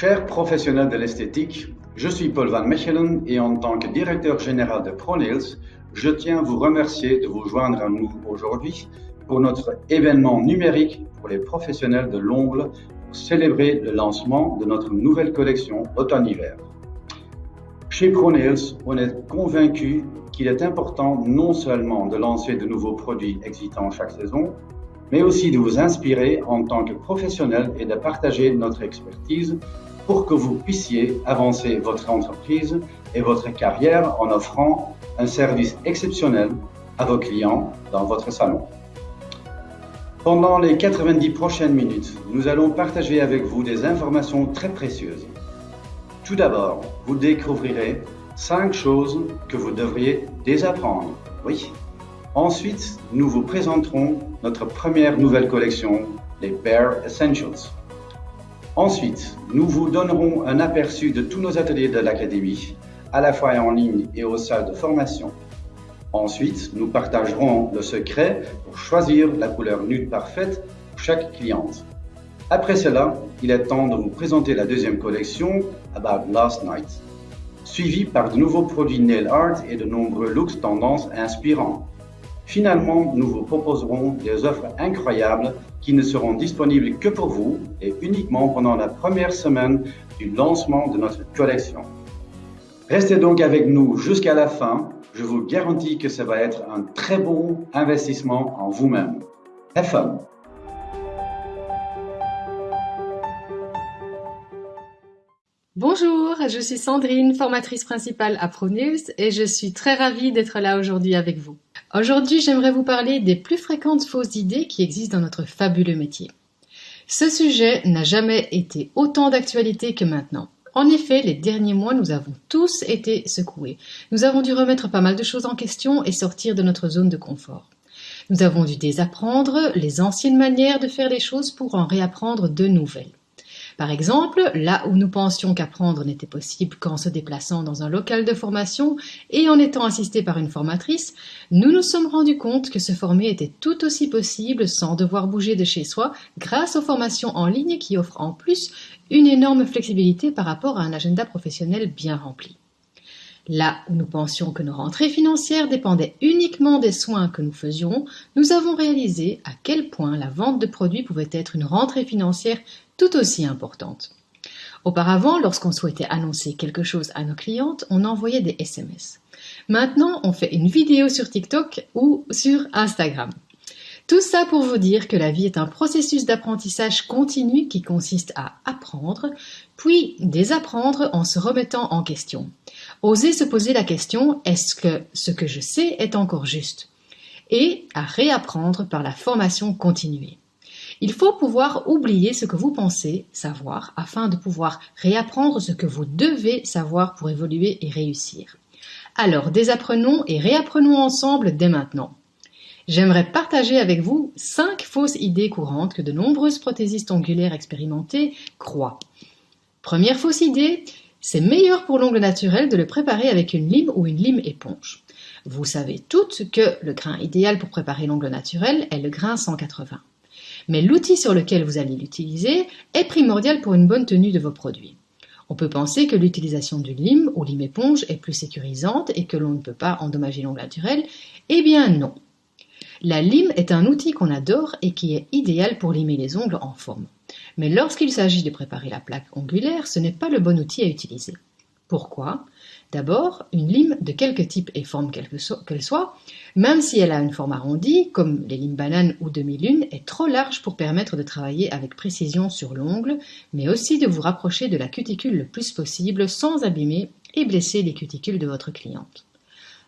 Chers professionnels de l'esthétique, je suis Paul Van Mechelen et en tant que directeur général de ProNails, je tiens à vous remercier de vous joindre à nous aujourd'hui pour notre événement numérique pour les professionnels de l'ongle pour célébrer le lancement de notre nouvelle collection automne-hiver. Chez ProNails, on est convaincu qu'il est important non seulement de lancer de nouveaux produits excitants chaque saison, mais aussi de vous inspirer en tant que professionnel et de partager notre expertise pour que vous puissiez avancer votre entreprise et votre carrière en offrant un service exceptionnel à vos clients dans votre salon. Pendant les 90 prochaines minutes, nous allons partager avec vous des informations très précieuses. Tout d'abord, vous découvrirez 5 choses que vous devriez désapprendre. Oui, Ensuite, nous vous présenterons notre première nouvelle collection, les Bare Essentials. Ensuite, nous vous donnerons un aperçu de tous nos ateliers de l'Académie, à la fois en ligne et au salles de formation. Ensuite, nous partagerons le secret pour choisir la couleur nude parfaite pour chaque cliente. Après cela, il est temps de vous présenter la deuxième collection, About Last Night, suivie par de nouveaux produits nail art et de nombreux looks tendances inspirants. Finalement, nous vous proposerons des offres incroyables qui ne seront disponibles que pour vous et uniquement pendant la première semaine du lancement de notre collection. Restez donc avec nous jusqu'à la fin. Je vous garantis que ça va être un très bon investissement en vous-même. Have! Bonjour, je suis Sandrine, formatrice principale à ProNews et je suis très ravie d'être là aujourd'hui avec vous. Aujourd'hui, j'aimerais vous parler des plus fréquentes fausses idées qui existent dans notre fabuleux métier. Ce sujet n'a jamais été autant d'actualité que maintenant. En effet, les derniers mois, nous avons tous été secoués. Nous avons dû remettre pas mal de choses en question et sortir de notre zone de confort. Nous avons dû désapprendre les anciennes manières de faire les choses pour en réapprendre de nouvelles. Par exemple, là où nous pensions qu'apprendre n'était possible qu'en se déplaçant dans un local de formation et en étant assisté par une formatrice, nous nous sommes rendus compte que se former était tout aussi possible sans devoir bouger de chez soi grâce aux formations en ligne qui offrent en plus une énorme flexibilité par rapport à un agenda professionnel bien rempli. Là où nous pensions que nos rentrées financières dépendaient uniquement des soins que nous faisions, nous avons réalisé à quel point la vente de produits pouvait être une rentrée financière tout aussi importante. Auparavant, lorsqu'on souhaitait annoncer quelque chose à nos clientes, on envoyait des SMS. Maintenant, on fait une vidéo sur TikTok ou sur Instagram. Tout ça pour vous dire que la vie est un processus d'apprentissage continu qui consiste à apprendre, puis désapprendre en se remettant en question. Oser se poser la question est-ce que ce que je sais est encore juste? Et à réapprendre par la formation continuée. Il faut pouvoir oublier ce que vous pensez savoir afin de pouvoir réapprendre ce que vous devez savoir pour évoluer et réussir. Alors désapprenons et réapprenons ensemble dès maintenant. J'aimerais partager avec vous cinq fausses idées courantes que de nombreuses prothésistes ongulaires expérimentées croient. Première fausse idée, c'est meilleur pour l'ongle naturel de le préparer avec une lime ou une lime éponge. Vous savez toutes que le grain idéal pour préparer l'ongle naturel est le grain 180 mais l'outil sur lequel vous allez l'utiliser est primordial pour une bonne tenue de vos produits. On peut penser que l'utilisation du lime ou lime éponge est plus sécurisante et que l'on ne peut pas endommager l'ongle naturel. Eh bien non. La lime est un outil qu'on adore et qui est idéal pour limer les ongles en forme. Mais lorsqu'il s'agit de préparer la plaque ongulaire, ce n'est pas le bon outil à utiliser. Pourquoi? D'abord, une lime de quelque type et forme qu'elle soit, même si elle a une forme arrondie, comme les limes bananes ou demi-lune, est trop large pour permettre de travailler avec précision sur l'ongle, mais aussi de vous rapprocher de la cuticule le plus possible sans abîmer et blesser les cuticules de votre cliente.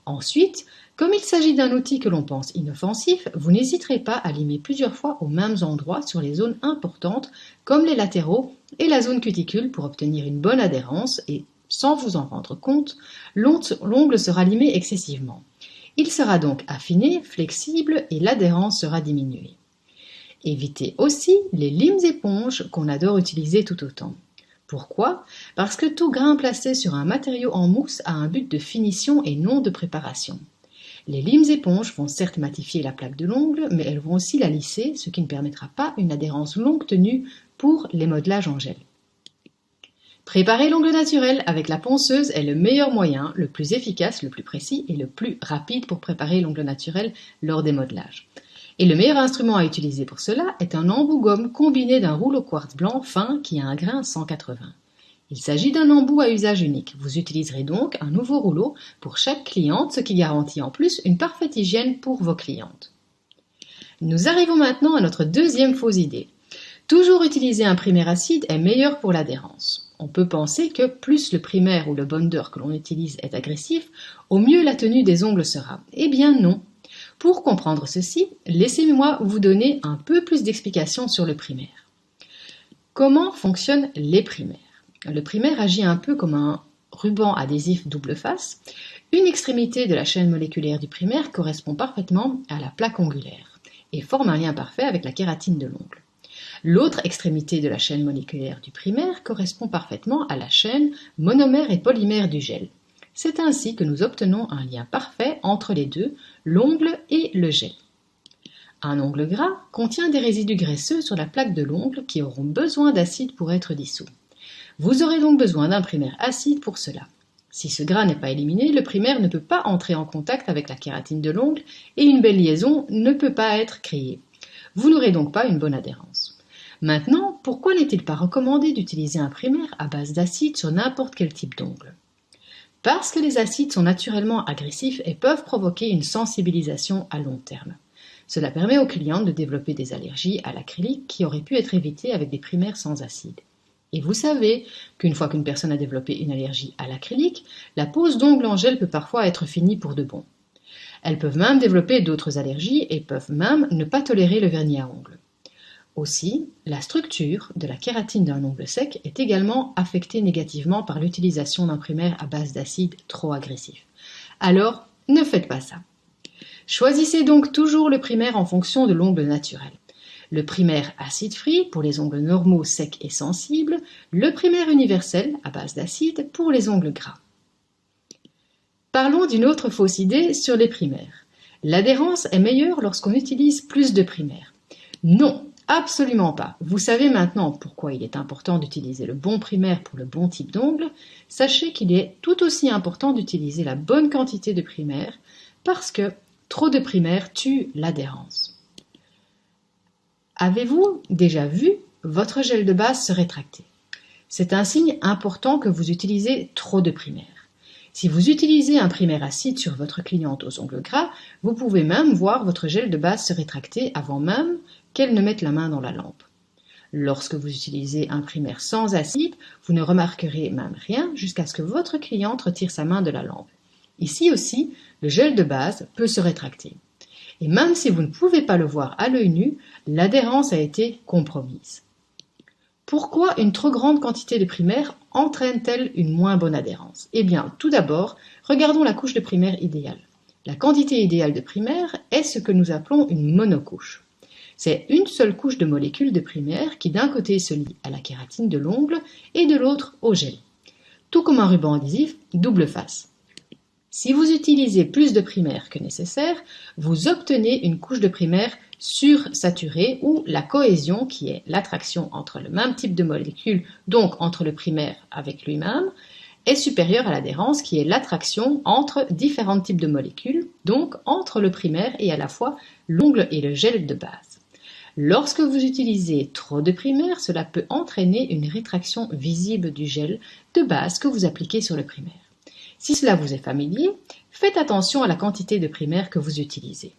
Ensuite, comme il s'agit d'un outil que l'on pense inoffensif, vous n'hésiterez pas à limer plusieurs fois aux mêmes endroits sur les zones importantes comme les latéraux et la zone cuticule pour obtenir une bonne adhérence et sans vous en rendre compte, l'ongle sera limé excessivement. Il sera donc affiné, flexible et l'adhérence sera diminuée. Évitez aussi les limes éponges qu'on adore utiliser tout autant. Pourquoi? Parce que tout grain placé sur un matériau en mousse a un but de finition et non de préparation. Les limes éponges vont certes matifier la plaque de l'ongle, mais elles vont aussi la lisser, ce qui ne permettra pas une adhérence longue tenue pour les modelages en gel. Préparer l'ongle naturel avec la ponceuse est le meilleur moyen, le plus efficace, le plus précis et le plus rapide pour préparer l'ongle naturel lors des modelages. Et le meilleur instrument à utiliser pour cela est un embout gomme combiné d'un rouleau quartz blanc fin qui a un grain 180. Il s'agit d'un embout à usage unique. Vous utiliserez donc un nouveau rouleau pour chaque cliente, ce qui garantit en plus une parfaite hygiène pour vos clientes. Nous arrivons maintenant à notre deuxième fausse idée. Toujours utiliser un primaire acide est meilleur pour l'adhérence. On peut penser que plus le primaire ou le bonder que l'on utilise est agressif, au mieux la tenue des ongles sera. Eh bien non. Pour comprendre ceci, laissez-moi vous donner un peu plus d'explications sur le primaire. Comment fonctionnent les primaires? Le primaire agit un peu comme un ruban adhésif double face. Une extrémité de la chaîne moléculaire du primaire correspond parfaitement à la plaque ongulaire et forme un lien parfait avec la kératine de l'ongle. L'autre extrémité de la chaîne moléculaire du primaire correspond parfaitement à la chaîne monomère et polymère du gel. C'est ainsi que nous obtenons un lien parfait entre les deux, l'ongle et le gel. Un ongle gras contient des résidus graisseux sur la plaque de l'ongle qui auront besoin d'acide pour être dissous. Vous aurez donc besoin d'un primaire acide pour cela. Si ce gras n'est pas éliminé, le primaire ne peut pas entrer en contact avec la kératine de l'ongle et une belle liaison ne peut pas être créée. Vous n'aurez donc pas une bonne adhérence. Maintenant, pourquoi n'est-il pas recommandé d'utiliser un primaire à base d'acide sur n'importe quel type d'ongle? Parce que les acides sont naturellement agressifs et peuvent provoquer une sensibilisation à long terme. Cela permet aux clients de développer des allergies à l'acrylique qui auraient pu être évitées avec des primaires sans acide. Et vous savez qu'une fois qu'une personne a développé une allergie à l'acrylique, la pose d'ongles en gel peut parfois être finie pour de bon. Elles peuvent même développer d'autres allergies et peuvent même ne pas tolérer le vernis à ongles. Aussi, la structure de la kératine d'un ongle sec est également affectée négativement par l'utilisation d'un primaire à base d'acide trop agressif. Alors, ne faites pas ça. Choisissez donc toujours le primaire en fonction de l'ongle naturel. Le primaire acide free pour les ongles normaux, secs et sensibles, le primaire universel à base d'acide pour les ongles gras. Parlons d'une autre fausse idée sur les primaires. L'adhérence est meilleure lorsqu'on utilise plus de primaires. Non, Absolument pas. Vous savez maintenant pourquoi il est important d'utiliser le bon primaire pour le bon type d'ongle. Sachez qu'il est tout aussi important d'utiliser la bonne quantité de primaire parce que trop de primaire tue l'adhérence. Avez-vous déjà vu votre gel de base se rétracter? C'est un signe important que vous utilisez trop de primaire. Si vous utilisez un primaire acide sur votre cliente aux ongles gras, vous pouvez même voir votre gel de base se rétracter avant même qu'elle ne mette la main dans la lampe. Lorsque vous utilisez un primaire sans acide, vous ne remarquerez même rien jusqu'à ce que votre cliente retire sa main de la lampe. Ici aussi, le gel de base peut se rétracter. Et même si vous ne pouvez pas le voir à l'œil nu, l'adhérence a été compromise. Pourquoi une trop grande quantité de primaire entraîne-t-elle une moins bonne adhérence? Eh bien, tout d'abord, regardons la couche de primaire idéale. La quantité idéale de primaire est ce que nous appelons une monocouche. C'est une seule couche de molécules de primaire qui d'un côté se lie à la kératine de l'ongle et de l'autre au gel. Tout comme un ruban adhésif double face. Si vous utilisez plus de primaire que nécessaire, vous obtenez une couche de primaire sursaturée ou la cohésion qui est l'attraction entre le même type de molécules, donc entre le primaire avec lui-même, est supérieure à l'adhérence qui est l'attraction entre différents types de molécules, donc entre le primaire et à la fois l'ongle et le gel de base. Lorsque vous utilisez trop de primaire, cela peut entraîner une rétraction visible du gel de base que vous appliquez sur le primaire. Si cela vous est familier, faites attention à la quantité de primaire que vous utilisez.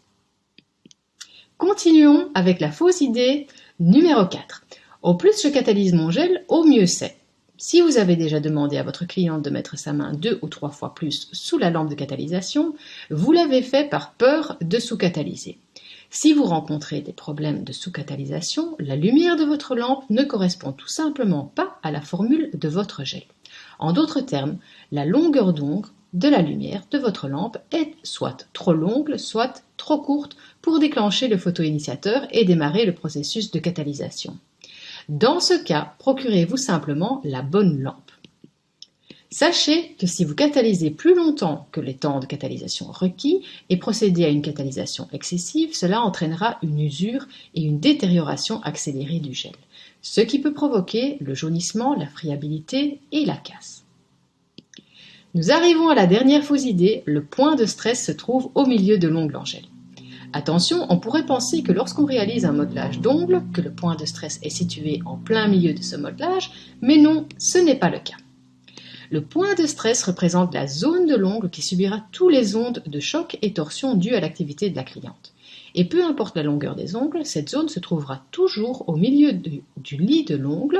Continuons avec la fausse idée numéro 4. Au plus je catalyse mon gel, au mieux c'est. Si vous avez déjà demandé à votre cliente de mettre sa main deux ou trois fois plus sous la lampe de catalysation, vous l'avez fait par peur de sous-catalyser. Si vous rencontrez des problèmes de sous-catalysation, la lumière de votre lampe ne correspond tout simplement pas à la formule de votre gel. En d'autres termes, la longueur d'ongle de la lumière de votre lampe est soit trop longue, soit trop courte pour déclencher le photoinitiateur et démarrer le processus de catalysation. Dans ce cas, procurez-vous simplement la bonne lampe. Sachez que si vous catalysez plus longtemps que les temps de catalysation requis et procédez à une catalysation excessive, cela entraînera une usure et une détérioration accélérée du gel. Ce qui peut provoquer le jaunissement, la friabilité et la casse. Nous arrivons à la dernière fausse idée, le point de stress se trouve au milieu de l'ongle en gel. Attention, on pourrait penser que lorsqu'on réalise un modelage d'ongle, que le point de stress est situé en plein milieu de ce modelage, mais non, ce n'est pas le cas. Le point de stress représente la zone de l'ongle qui subira tous les ondes de choc et torsion dues à l'activité de la cliente. Et peu importe la longueur des ongles, cette zone se trouvera toujours au milieu du, lit de l'ongle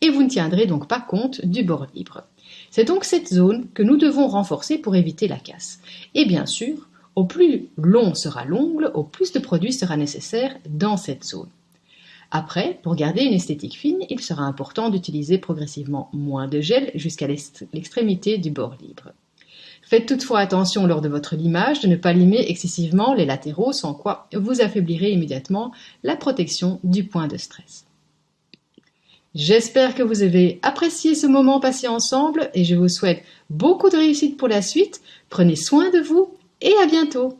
et vous ne tiendrez donc pas compte du bord libre. C'est donc cette zone que nous devons renforcer pour éviter la casse. Et bien sûr, au plus long sera l'ongle, au plus de produit sera nécessaire dans cette zone. Après, pour garder une esthétique fine, il sera important d'utiliser progressivement moins de gel jusqu'à l'extrémité du bord libre. Faites toutefois attention lors de votre limage de ne pas limer excessivement les latéraux sans quoi vous affaiblirez immédiatement la protection du point de stress. J'espère que vous avez apprécié ce moment passé ensemble et je vous souhaite beaucoup de réussite pour la suite. Prenez soin de vous et à bientôt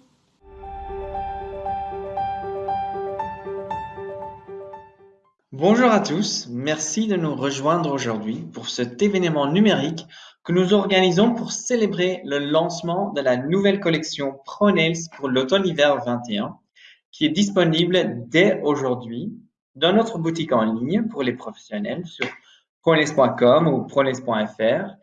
Bonjour à tous, merci de nous rejoindre aujourd'hui pour cet événement numérique que nous organisons pour célébrer le lancement de la nouvelle collection ProNails pour l'automne-hiver 21 qui est disponible dès aujourd'hui dans notre boutique en ligne pour les professionnels sur pronails.com ou pronails.fr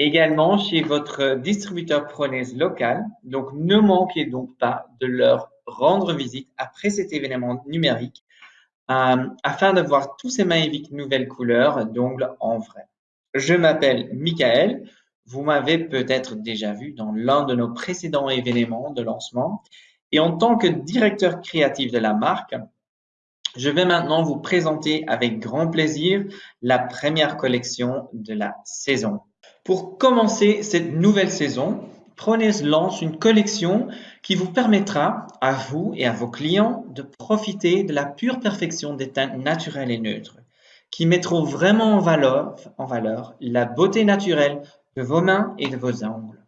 également chez votre distributeur Pronaise local. Donc, ne manquez donc pas de leur rendre visite après cet événement numérique euh, afin de voir tous ces magnifiques nouvelles couleurs d'ongles en vrai. Je m'appelle Michael. Vous m'avez peut-être déjà vu dans l'un de nos précédents événements de lancement. Et en tant que directeur créatif de la marque, je vais maintenant vous présenter avec grand plaisir la première collection de la saison. Pour commencer cette nouvelle saison, Prones lance une collection qui vous permettra à vous et à vos clients de profiter de la pure perfection des teintes naturelles et neutres, qui mettront vraiment en valeur, en valeur la beauté naturelle de vos mains et de vos ongles.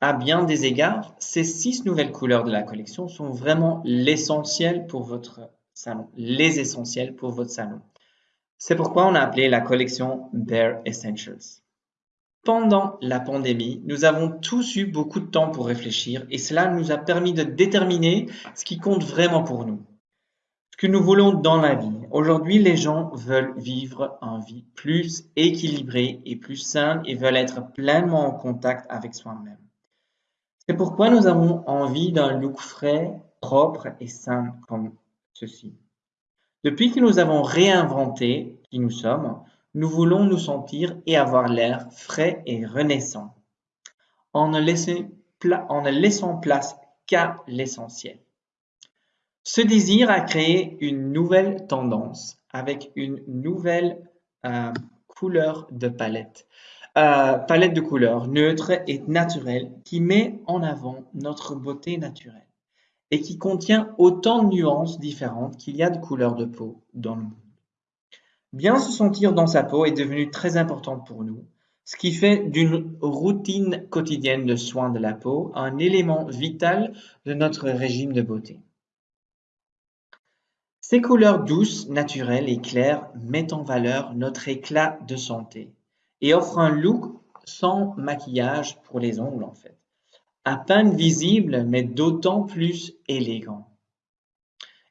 À bien des égards, ces six nouvelles couleurs de la collection sont vraiment l'essentiel pour votre salon, les essentiels pour votre salon. C'est pourquoi on a appelé la collection Bare Essentials. Pendant la pandémie, nous avons tous eu beaucoup de temps pour réfléchir et cela nous a permis de déterminer ce qui compte vraiment pour nous. Que nous voulons dans la vie. Aujourd'hui, les gens veulent vivre une vie plus équilibrée et plus saine et veulent être pleinement en contact avec soi-même. C'est pourquoi nous avons envie d'un look frais, propre et sain comme ceci. Depuis que nous avons réinventé qui nous sommes, nous voulons nous sentir et avoir l'air frais et renaissant, en ne, laissant place qu'à l'essentiel. Ce désir a créé une nouvelle tendance avec une nouvelle euh, couleur de palette. Euh, palette de couleurs neutre et naturelle qui met en avant notre beauté naturelle et qui contient autant de nuances différentes qu'il y a de couleurs de peau dans le monde. Bien se sentir dans sa peau est devenu très important pour nous, ce qui fait d'une routine quotidienne de soins de la peau un élément vital de notre régime de beauté. Ces couleurs douces, naturelles et claires mettent en valeur notre éclat de santé et offrent un look sans maquillage pour les ongles en fait, à peine visible mais d'autant plus élégant.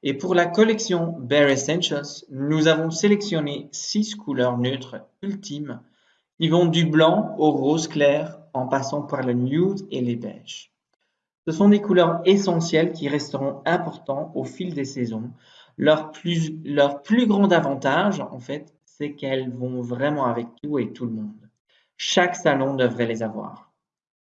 Et pour la collection Bare Essentials, nous avons sélectionné six couleurs neutres ultimes qui vont du blanc au rose clair en passant par le nude et les beiges. Ce sont des couleurs essentielles qui resteront importantes au fil des saisons. Leur plus, leur plus grand avantage, en fait, c'est qu'elles vont vraiment avec tout et tout le monde. Chaque salon devrait les avoir.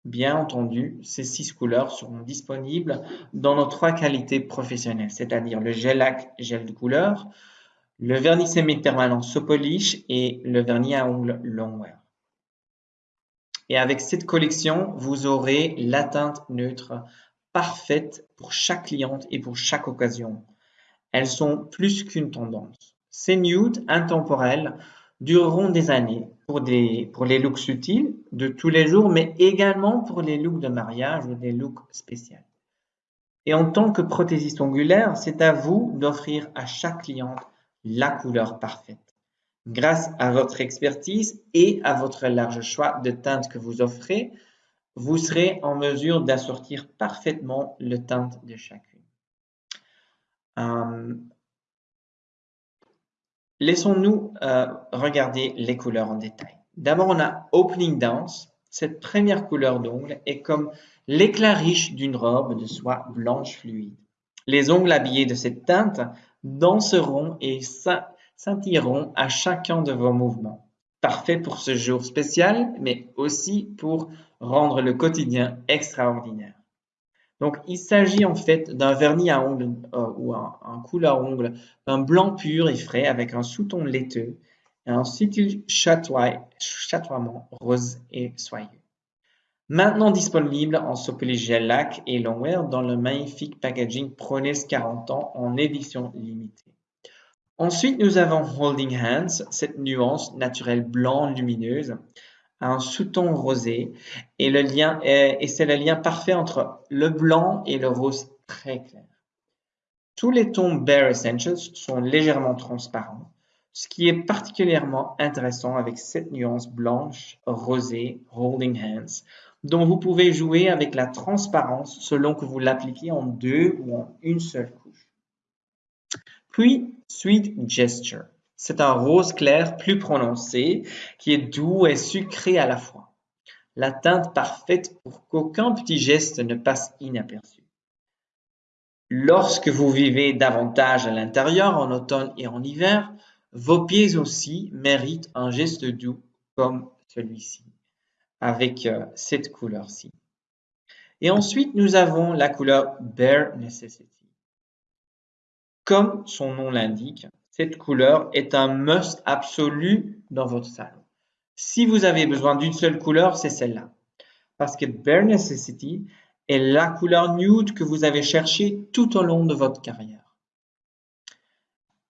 Bien entendu, ces six couleurs seront disponibles dans nos trois qualités professionnelles, c'est-à-dire le gel lac gel de couleur, le vernis semi-permanent Sopolish et le vernis à ongles Longwear. Et avec cette collection, vous aurez la teinte neutre parfaite pour chaque cliente et pour chaque occasion. Elles sont plus qu'une tendance. Ces nudes intemporels dureront des années pour, des, pour les looks subtils de tous les jours, mais également pour les looks de mariage ou des looks spéciaux. Et en tant que prothésiste ongulaire, c'est à vous d'offrir à chaque cliente la couleur parfaite. Grâce à votre expertise et à votre large choix de teintes que vous offrez, vous serez en mesure d'assortir parfaitement le teinte de chacune. Euh, laissons-nous euh, regarder les couleurs en détail. D'abord, on a Opening Dance. Cette première couleur d'ongle est comme l'éclat riche d'une robe de soie blanche fluide. Les ongles habillés de cette teinte danseront et scintilleront à chacun de vos mouvements. Parfait pour ce jour spécial, mais aussi pour rendre le quotidien extraordinaire. Donc, il s'agit en fait d'un vernis à ongles euh, ou un, couleur ongle, un blanc pur et frais avec un sous-ton laiteux et un subtil chatoiement rose et soyeux. Maintenant disponible en gel lac et longwear dans le magnifique packaging Prones 40 ans en édition limitée. Ensuite, nous avons Holding Hands, cette nuance naturelle blanc lumineuse, un sous-ton rosé et le lien et c'est le lien parfait entre le blanc et le rose très clair. Tous les tons Bare Essentials sont légèrement transparents, ce qui est particulièrement intéressant avec cette nuance blanche rosée Holding Hands dont vous pouvez jouer avec la transparence selon que vous l'appliquez en deux ou en une seule couche. Puis, Sweet Gesture. C'est un rose clair plus prononcé qui est doux et sucré à la fois. La teinte parfaite pour qu'aucun petit geste ne passe inaperçu. Lorsque vous vivez davantage à l'intérieur en automne et en hiver, vos pieds aussi méritent un geste doux comme celui-ci avec euh, cette couleur-ci. Et ensuite, nous avons la couleur Bare Necessity. Comme son nom l'indique, cette couleur est un must absolu dans votre salon. Si vous avez besoin d'une seule couleur, c'est celle-là. Parce que Bare Necessity est la couleur nude que vous avez cherchée tout au long de votre carrière.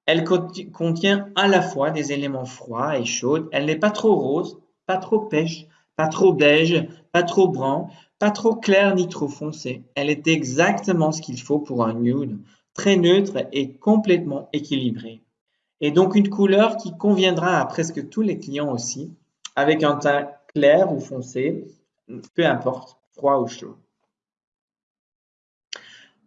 Elle contient à la fois des éléments froids et chauds. Elle n'est pas trop rose, pas trop pêche, pas trop beige, pas trop brun, pas trop clair ni trop foncé. Elle est exactement ce qu'il faut pour un nude, très neutre et complètement équilibré. Et donc une couleur qui conviendra à presque tous les clients aussi, avec un teint clair ou foncé, peu importe, froid ou chaud.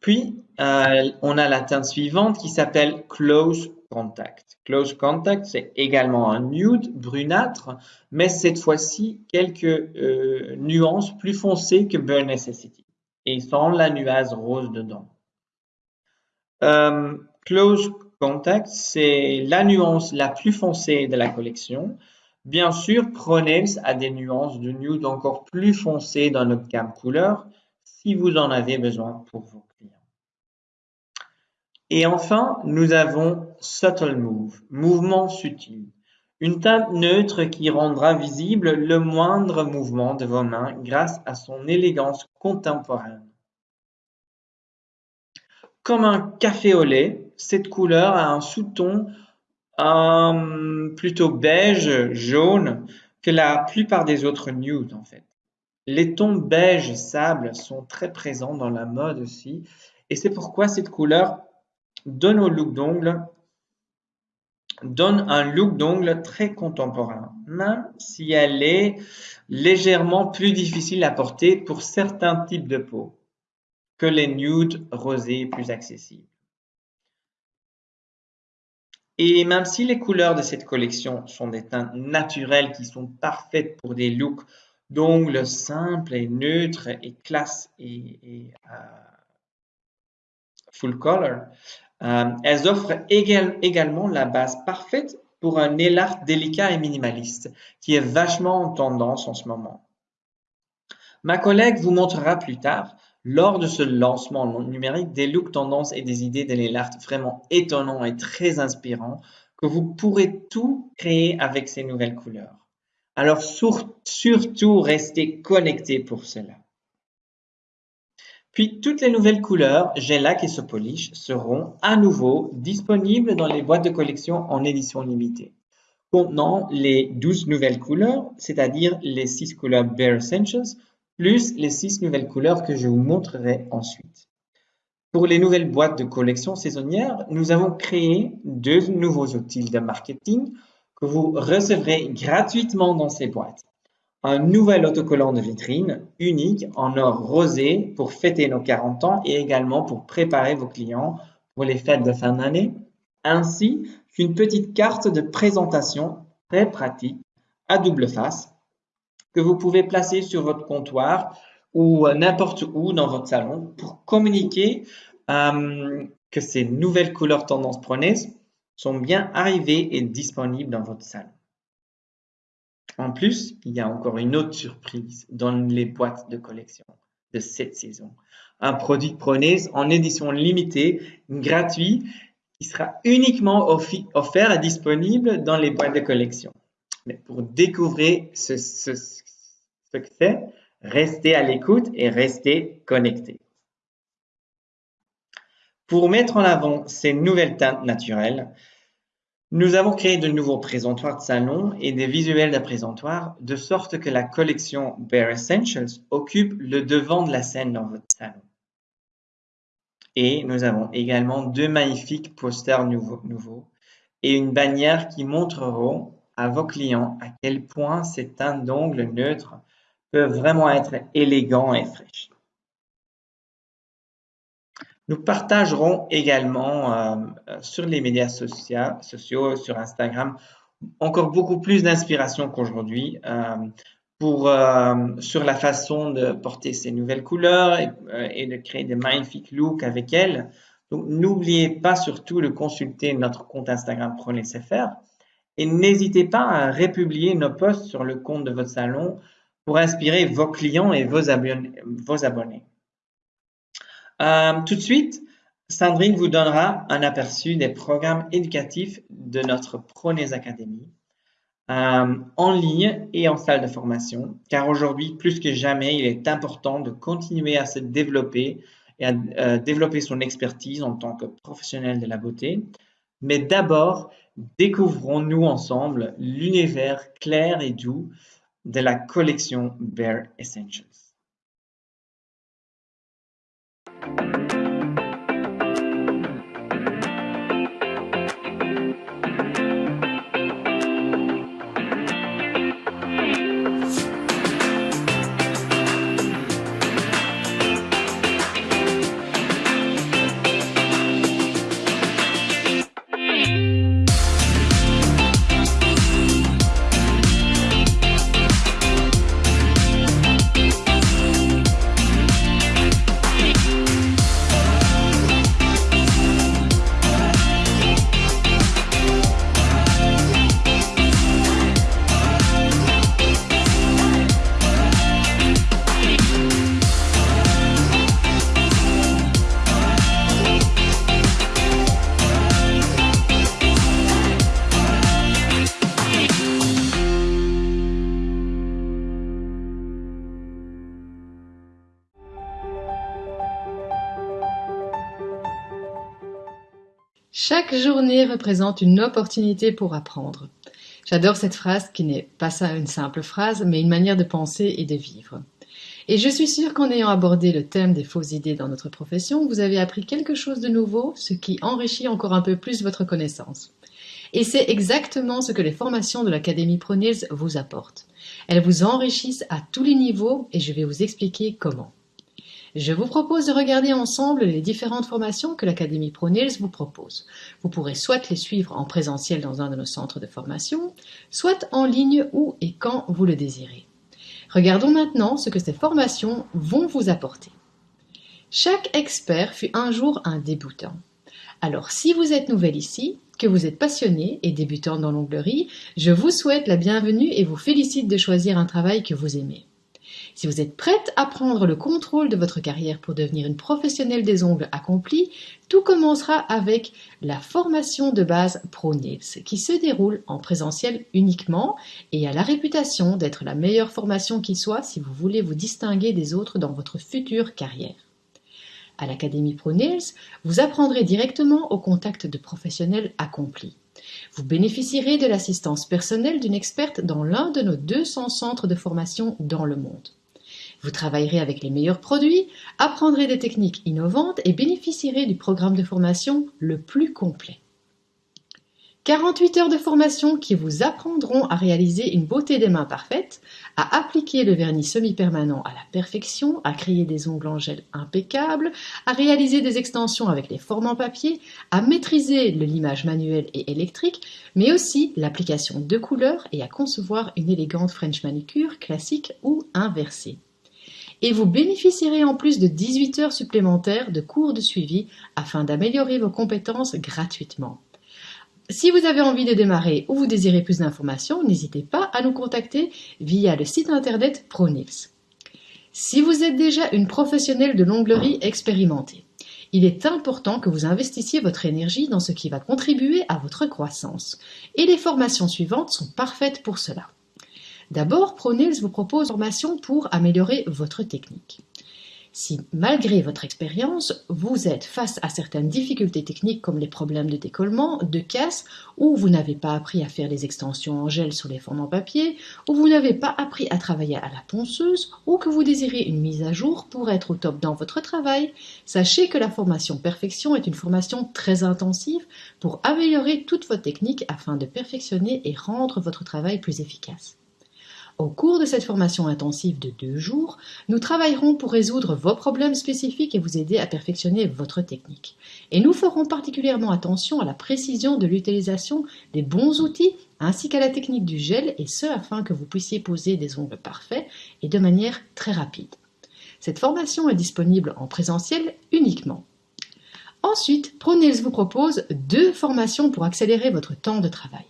Puis, euh, on a la teinte suivante qui s'appelle Close Contact. Close Contact, c'est également un nude brunâtre, mais cette fois-ci quelques euh, nuances plus foncées que Burn Necessity et sans la nuage rose dedans. Euh, close Contact, c'est la nuance la plus foncée de la collection. Bien sûr, Pronails a des nuances de nude encore plus foncées dans notre gamme couleur si vous en avez besoin pour vos clients. Et enfin, nous avons Subtle Move, mouvement subtil. Une teinte neutre qui rendra visible le moindre mouvement de vos mains grâce à son élégance contemporaine. Comme un café au lait, cette couleur a un sous-ton plutôt beige, jaune, que la plupart des autres nudes en fait. Les tons beige sable sont très présents dans la mode aussi, et c'est pourquoi cette couleur donne au look d'ongle donne un look d'ongle très contemporain, même si elle est légèrement plus difficile à porter pour certains types de peau que les nudes rosés plus accessibles. Et même si les couleurs de cette collection sont des teintes naturelles qui sont parfaites pour des looks d'ongles simples et neutres et classe et, euh, full color, euh, elles offrent également la base parfaite pour un nail art délicat et minimaliste, qui est vachement en tendance en ce moment. Ma collègue vous montrera plus tard, lors de ce lancement numérique, des looks tendances et des idées de nail art vraiment étonnants et très inspirants que vous pourrez tout créer avec ces nouvelles couleurs. Alors surtout restez connectés pour cela. Puis toutes les nouvelles couleurs Gelac et Sopolish seront à nouveau disponibles dans les boîtes de collection en édition limitée, contenant les 12 nouvelles couleurs, c'est-à-dire les 6 couleurs Bare Essentials, plus les 6 nouvelles couleurs que je vous montrerai ensuite. Pour les nouvelles boîtes de collection saisonnières, nous avons créé deux nouveaux outils de marketing que vous recevrez gratuitement dans ces boîtes. Un nouvel autocollant de vitrine unique en or rosé pour fêter nos 40 ans et également pour préparer vos clients pour les fêtes de fin d'année, ainsi qu'une petite carte de présentation très pratique à double face que vous pouvez placer sur votre comptoir ou n'importe où dans votre salon pour communiquer euh, que ces nouvelles couleurs tendance preneuse sont bien arrivées et disponibles dans votre salon. En plus, il y a encore une autre surprise dans les boîtes de collection de cette saison. Un produit Preneuse en édition limitée, gratuit, qui sera uniquement offert et disponible dans les boîtes de collection. Mais pour découvrir ce, ce que c'est, restez à l'écoute et restez connectés. Pour mettre en avant ces nouvelles teintes naturelles, nous avons créé de nouveaux présentoirs de salon et des visuels de présentoirs de sorte que la collection Bare Essentials occupe le devant de la scène dans votre salon. Et nous avons également deux magnifiques posters nouveaux, et une bannière qui montreront à vos clients à quel point ces teintes d'ongles neutres peuvent vraiment être élégants et fraîches. Nous partagerons également euh, euh, sur les médias sociaux, sur Instagram, encore beaucoup plus d'inspiration qu'aujourd'hui euh, pour sur la façon de porter ces nouvelles couleurs et, de créer des magnifiques looks avec elles. Donc, n'oubliez pas surtout de consulter notre compte Instagram CFR et n'hésitez pas à republier nos posts sur le compte de votre salon pour inspirer vos clients et vos abonnés. Euh, tout de suite, Sandrine vous donnera un aperçu des programmes éducatifs de notre Pronez Academy euh, en ligne et en salle de formation, car aujourd'hui, plus que jamais, il est important de continuer à se développer et à euh, développer son expertise en tant que professionnel de la beauté. Mais d'abord, découvrons-nous ensemble l'univers clair et doux de la collection Bare Essentials. Chaque journée représente une opportunité pour apprendre. J'adore cette phrase qui n'est pas ça une simple phrase, mais une manière de penser et de vivre. Et je suis sûre qu'en ayant abordé le thème des fausses idées dans notre profession, vous avez appris quelque chose de nouveau, ce qui enrichit encore un peu plus votre connaissance. Et c'est exactement ce que les formations de l'Académie ProNils vous apportent. Elles vous enrichissent à tous les niveaux et je vais vous expliquer comment. Je vous propose de regarder ensemble les différentes formations que l'Académie ProNils vous propose. Vous pourrez soit les suivre en présentiel dans un de nos centres de formation, soit en ligne où et quand vous le désirez. Regardons maintenant ce que ces formations vont vous apporter. Chaque expert fut un jour un débutant. Alors si vous êtes nouvel ici, que vous êtes passionné et débutant dans l'onglerie, je vous souhaite la bienvenue et vous félicite de choisir un travail que vous aimez. Si vous êtes prête à prendre le contrôle de votre carrière pour devenir une professionnelle des ongles accomplie, tout commencera avec la formation de base ProNails qui se déroule en présentiel uniquement et a la réputation d'être la meilleure formation qui soit si vous voulez vous distinguer des autres dans votre future carrière. À l'Académie ProNails, vous apprendrez directement au contact de professionnels accomplis. Vous bénéficierez de l'assistance personnelle d'une experte dans l'un de nos 200 centres de formation dans le monde. Vous travaillerez avec les meilleurs produits, apprendrez des techniques innovantes et bénéficierez du programme de formation le plus complet. 48 heures de formation qui vous apprendront à réaliser une beauté des mains parfaite, à appliquer le vernis semi-permanent à la perfection, à créer des ongles en gel impeccables, à réaliser des extensions avec les formes en papier, à maîtriser le limage manuel et électrique, mais aussi l'application de couleurs et à concevoir une élégante French manicure classique ou inversée. Et vous bénéficierez en plus de 18 heures supplémentaires de cours de suivi afin d'améliorer vos compétences gratuitement. Si vous avez envie de démarrer ou vous désirez plus d'informations, n'hésitez pas à nous contacter via le site internet ProNils. Si vous êtes déjà une professionnelle de l'onglerie expérimentée, il est important que vous investissiez votre énergie dans ce qui va contribuer à votre croissance. Et les formations suivantes sont parfaites pour cela. D'abord, ProNils vous propose une formation pour améliorer votre technique. Si, malgré votre expérience, vous êtes face à certaines difficultés techniques comme les problèmes de décollement, de casse, ou vous n'avez pas appris à faire les extensions en gel sur les formes en papier, ou vous n'avez pas appris à travailler à la ponceuse, ou que vous désirez une mise à jour pour être au top dans votre travail, sachez que la formation Perfection est une formation très intensive pour améliorer toute votre technique afin de perfectionner et rendre votre travail plus efficace. Au cours de cette formation intensive de deux jours, nous travaillerons pour résoudre vos problèmes spécifiques et vous aider à perfectionner votre technique. Et nous ferons particulièrement attention à la précision de l'utilisation des bons outils ainsi qu'à la technique du gel et ce afin que vous puissiez poser des ongles parfaits et de manière très rapide. Cette formation est disponible en présentiel uniquement. Ensuite, ProNails vous propose deux formations pour accélérer votre temps de travail.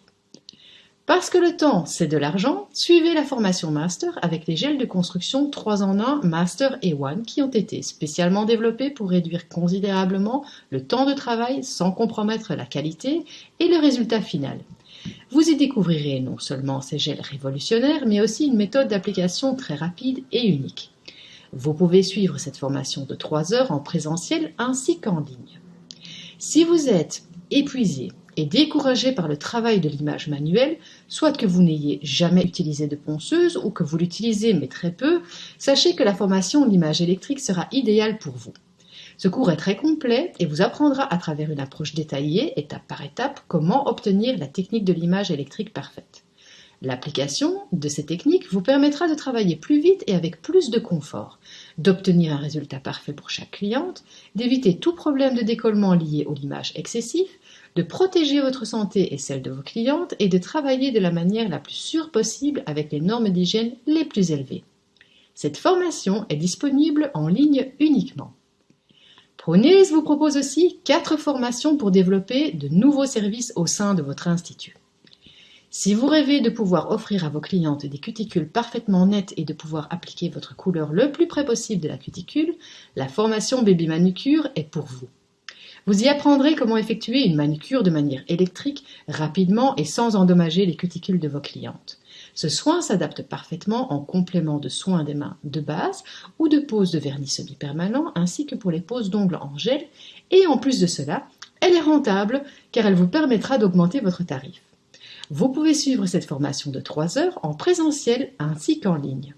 Parce que le temps, c'est de l'argent, suivez la formation Master avec les gels de construction 3 en 1 Master et One qui ont été spécialement développés pour réduire considérablement le temps de travail sans compromettre la qualité et le résultat final. Vous y découvrirez non seulement ces gels révolutionnaires, mais aussi une méthode d'application très rapide et unique. Vous pouvez suivre cette formation de 3 heures en présentiel ainsi qu'en ligne. Si vous êtes épuisé, découragé par le travail de l'image manuelle, soit que vous n'ayez jamais utilisé de ponceuse ou que vous l'utilisez mais très peu, sachez que la formation l'image électrique sera idéale pour vous. Ce cours est très complet et vous apprendra à travers une approche détaillée, étape par étape, comment obtenir la technique de l'image électrique parfaite. L'application de ces techniques vous permettra de travailler plus vite et avec plus de confort, d'obtenir un résultat parfait pour chaque cliente, d'éviter tout problème de décollement lié au limage excessif, de protéger votre santé et celle de vos clientes et de travailler de la manière la plus sûre possible avec les normes d'hygiène les plus élevées. Cette formation est disponible en ligne uniquement. ProNails vous propose aussi quatre formations pour développer de nouveaux services au sein de votre institut. Si vous rêvez de pouvoir offrir à vos clientes des cuticules parfaitement nettes et de pouvoir appliquer votre couleur le plus près possible de la cuticule, la formation Baby Manucure est pour vous. Vous y apprendrez comment effectuer une manucure de manière électrique, rapidement et sans endommager les cuticules de vos clientes. Ce soin s'adapte parfaitement en complément de soins des mains de base ou de pose de vernis semi-permanent ainsi que pour les poses d'ongles en gel et en plus de cela, elle est rentable car elle vous permettra d'augmenter votre tarif. Vous pouvez suivre cette formation de 3 heures en présentiel ainsi qu'en ligne.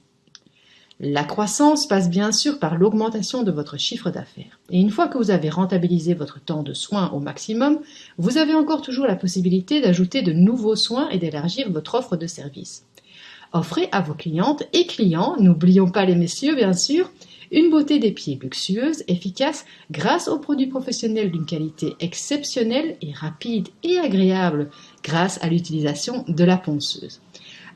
La croissance passe bien sûr par l'augmentation de votre chiffre d'affaires. Et une fois que vous avez rentabilisé votre temps de soins au maximum, vous avez encore toujours la possibilité d'ajouter de nouveaux soins et d'élargir votre offre de services. Offrez à vos clientes et clients, n'oublions pas les messieurs bien sûr, une beauté des pieds luxueuse, efficace, grâce aux produits professionnels d'une qualité exceptionnelle et rapide et agréable, grâce à l'utilisation de la ponceuse.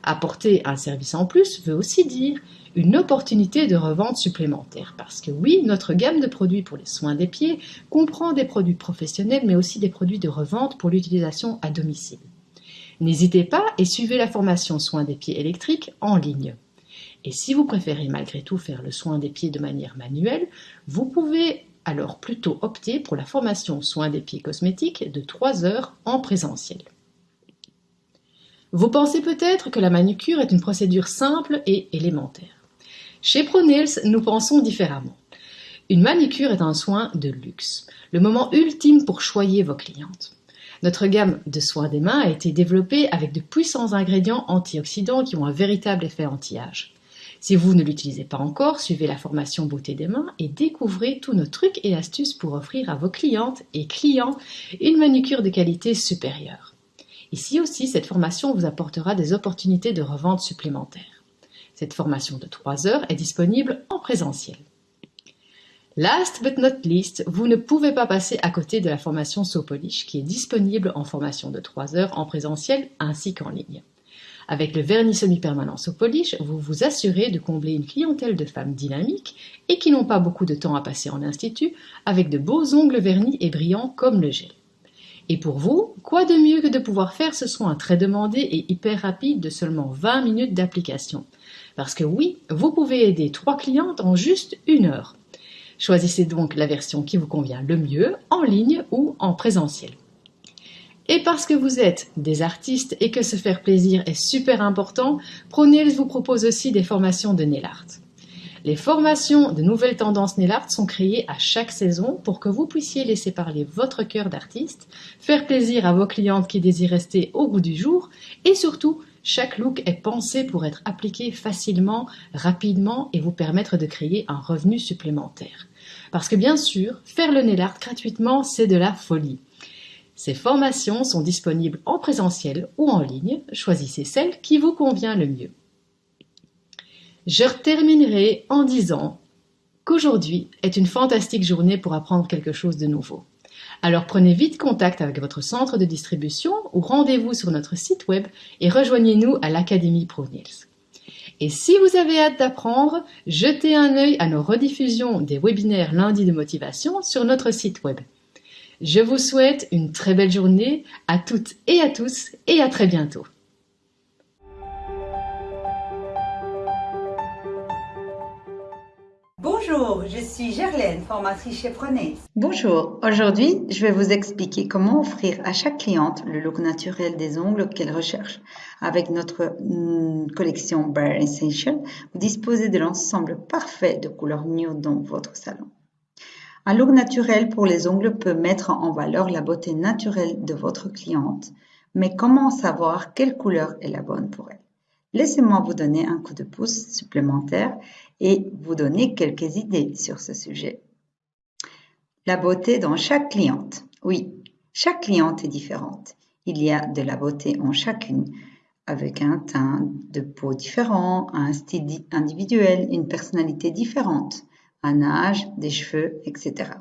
Apporter un service en plus veut aussi dire une opportunité de revente supplémentaire. Parce que oui, notre gamme de produits pour les soins des pieds comprend des produits professionnels, mais aussi des produits de revente pour l'utilisation à domicile. N'hésitez pas et suivez la formation soins des pieds électriques en ligne. Et si vous préférez malgré tout faire le soin des pieds de manière manuelle, vous pouvez alors plutôt opter pour la formation soins des pieds cosmétiques de 3 heures en présentiel. Vous pensez peut-être que la manucure est une procédure simple et élémentaire. Chez ProNails, nous pensons différemment. Une manicure est un soin de luxe, le moment ultime pour choyer vos clientes. Notre gamme de soins des mains a été développée avec de puissants ingrédients antioxydants qui ont un véritable effet anti-âge. Si vous ne l'utilisez pas encore, suivez la formation beauté des mains et découvrez tous nos trucs et astuces pour offrir à vos clientes et clients une manucure de qualité supérieure. Ici aussi, cette formation vous apportera des opportunités de revente supplémentaires. Cette formation de 3 heures est disponible en présentiel. Last but not least, vous ne pouvez pas passer à côté de la formation Sopolish qui est disponible en formation de 3 heures en présentiel ainsi qu'en ligne. Avec le vernis semi-permanent Sopolish, vous vous assurez de combler une clientèle de femmes dynamiques et qui n'ont pas beaucoup de temps à passer en institut avec de beaux ongles vernis et brillants comme le gel. Et pour vous, quoi de mieux que de pouvoir faire ce soin très demandé et hyper rapide de seulement 20 minutes d'application? Parce que oui, vous pouvez aider trois clientes en juste une heure. Choisissez donc la version qui vous convient le mieux, en ligne ou en présentiel. Et parce que vous êtes des artistes et que se faire plaisir est super important, ProNails vous propose aussi des formations de nail. Les formations de nouvelles tendances nail sont créées à chaque saison pour que vous puissiez laisser parler votre cœur d'artiste, faire plaisir à vos clientes qui désirent rester au goût du jour et surtout chaque look est pensé pour être appliqué facilement, rapidement et vous permettre de créer un revenu supplémentaire. Parce que bien sûr, faire le nail art gratuitement, c'est de la folie. Ces formations sont disponibles en présentiel ou en ligne, choisissez celle qui vous convient le mieux. Je terminerai en disant qu'aujourd'hui est une fantastique journée pour apprendre quelque chose de nouveau. Alors prenez vite contact avec votre centre de distribution ou rendez-vous sur notre site web et rejoignez-nous à l'Académie ProNails. Et si vous avez hâte d'apprendre, jetez un œil à nos rediffusions des webinaires lundi de motivation sur notre site web. Je vous souhaite une très belle journée à toutes et à tous et à très bientôt. Bonjour, je suis Gerlaine, formatrice chez Prenez. Bonjour, aujourd'hui je vais vous expliquer comment offrir à chaque cliente le look naturel des ongles qu'elle recherche. Avec notre mm, collection Bare Essential, vous disposez de l'ensemble parfait de couleurs nude dans votre salon. Un look naturel pour les ongles peut mettre en valeur la beauté naturelle de votre cliente, mais comment savoir quelle couleur est la bonne pour elle? Laissez-moi vous donner un coup de pouce supplémentaire et vous donner quelques idées sur ce sujet. La beauté dans chaque cliente. Oui, chaque cliente est différente. Il y a de la beauté en chacune, avec un teint de peau différent, un style individuel, une personnalité différente un âge, des cheveux, etc.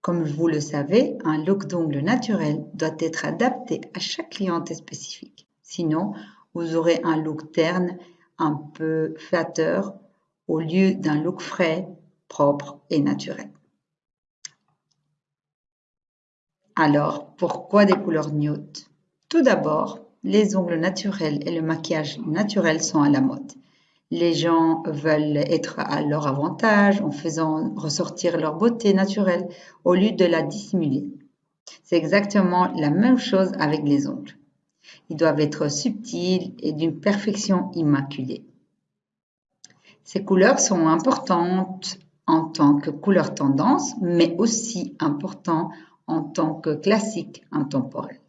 Comme vous le savez, un look d'ongles naturel doit être adapté à chaque cliente spécifique. Sinon, vous aurez un look terne, un peu flatteur, au lieu d'un look frais, propre et naturel. Alors, pourquoi des couleurs nude? Tout d'abord, les ongles naturels et le maquillage naturel sont à la mode. Les gens veulent être à leur avantage en faisant ressortir leur beauté naturelle au lieu de la dissimuler. C'est exactement la même chose avec les ongles. Ils doivent être subtils et d'une perfection immaculée. Ces couleurs sont importantes en tant que couleur tendance, mais aussi importantes en tant que classique intemporel.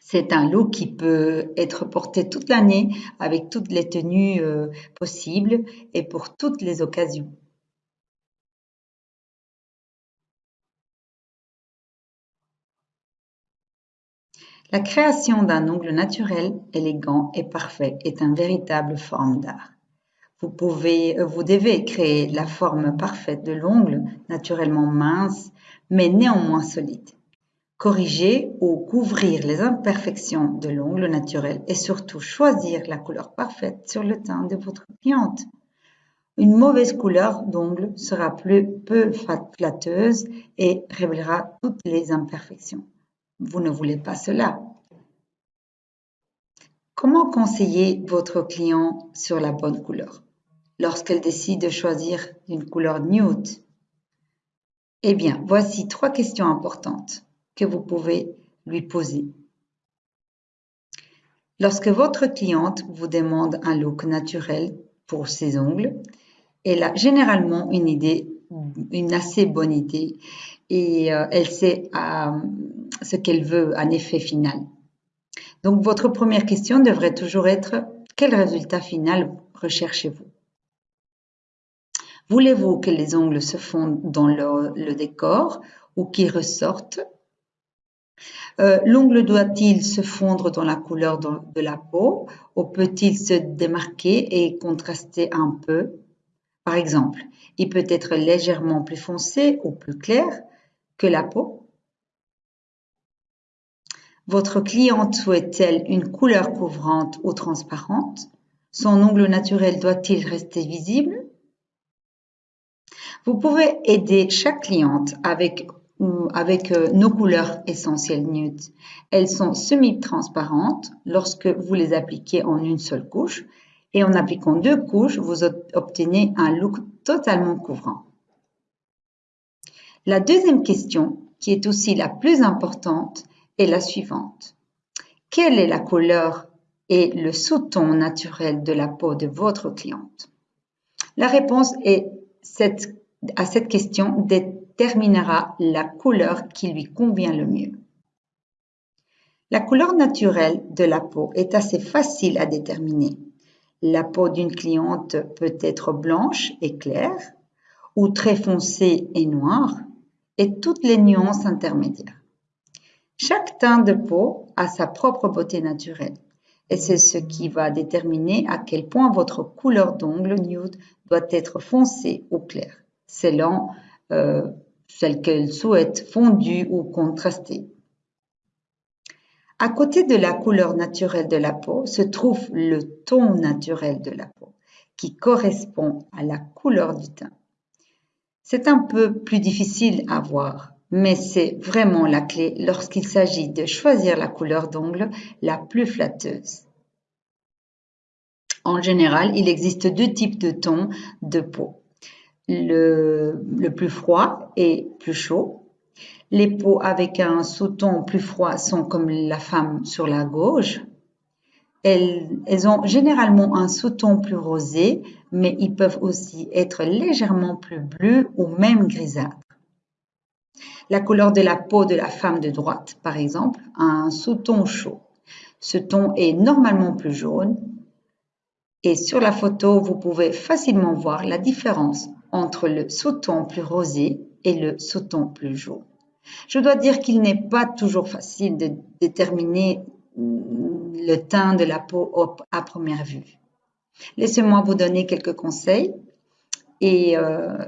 C'est un look qui peut être porté toute l'année avec toutes les tenues euh, possibles et pour toutes les occasions. La création d'un ongle naturel, élégant et parfait est un véritable forme d'art. Vous, euh, vous devez créer la forme parfaite de l'ongle, naturellement mince, mais néanmoins solide corriger ou couvrir les imperfections de l'ongle naturel et surtout choisir la couleur parfaite sur le teint de votre cliente. Une mauvaise couleur d'ongle sera plus, peu flatteuse et révélera toutes les imperfections. Vous ne voulez pas cela. Comment conseiller votre client sur la bonne couleur lorsqu'elle décide de choisir une couleur nude? Eh bien, voici trois questions importantes que vous pouvez lui poser. Lorsque votre cliente vous demande un look naturel pour ses ongles, elle a généralement une idée, une assez bonne idée et euh, elle sait euh, ce qu'elle veut, un effet final. Donc, votre première question devrait toujours être quel résultat final recherchez-vous? Voulez-vous que les ongles se fondent dans le décor ou qu'ils ressortent? Euh, l'ongle doit-il se fondre dans la couleur de la peau ou peut-il se démarquer et contraster un peu? Par exemple, il peut être légèrement plus foncé ou plus clair que la peau. Votre cliente souhaite-t-elle une couleur couvrante ou transparente? Son ongle naturel doit-il rester visible? Vous pouvez aider chaque cliente avec euh, nos couleurs essentielles nude. Elles sont semi-transparentes lorsque vous les appliquez en une seule couche et en appliquant deux couches, vous obtenez un look totalement couvrant. La deuxième question, qui est aussi la plus importante, la suivante. Quelle est la couleur et le sous-ton naturel de la peau de votre cliente? La réponse à cette question déterminera la couleur qui lui convient le mieux. La couleur naturelle de la peau est assez facile à déterminer. La peau d'une cliente peut être blanche et claire ou très foncée et noire et toutes les nuances intermédiaires. Chaque teint de peau a sa propre beauté naturelle et c'est ce qui va déterminer à quel point votre couleur d'ongle nude doit être foncée ou claire, selon euh, celle qu'elle souhaite fondue ou contrastée. À côté de la couleur naturelle de la peau se trouve le ton naturel de la peau, qui correspond à la couleur du teint. C'est un peu plus difficile à voir, mais c'est vraiment la clé lorsqu'il s'agit de choisir la couleur d'ongle la plus flatteuse. En général, il existe deux types de tons de peau le, plus froid et plus chaud. Les peaux avec un sous-ton plus froid sont comme la femme sur la gauche. Elles, elles ont généralement un sous-ton plus rosé, mais ils peuvent aussi être légèrement plus bleus ou même grisâtres. La couleur de la peau de la femme de droite, par exemple, a un sous-ton chaud. Ce ton est normalement plus jaune. Et sur la photo, vous pouvez facilement voir la différence entre le sous-ton plus rosé et le sous-ton plus jaune. Je dois dire qu'il n'est pas toujours facile de déterminer le teint de la peau à première vue. Laissez-moi vous donner quelques conseils et euh,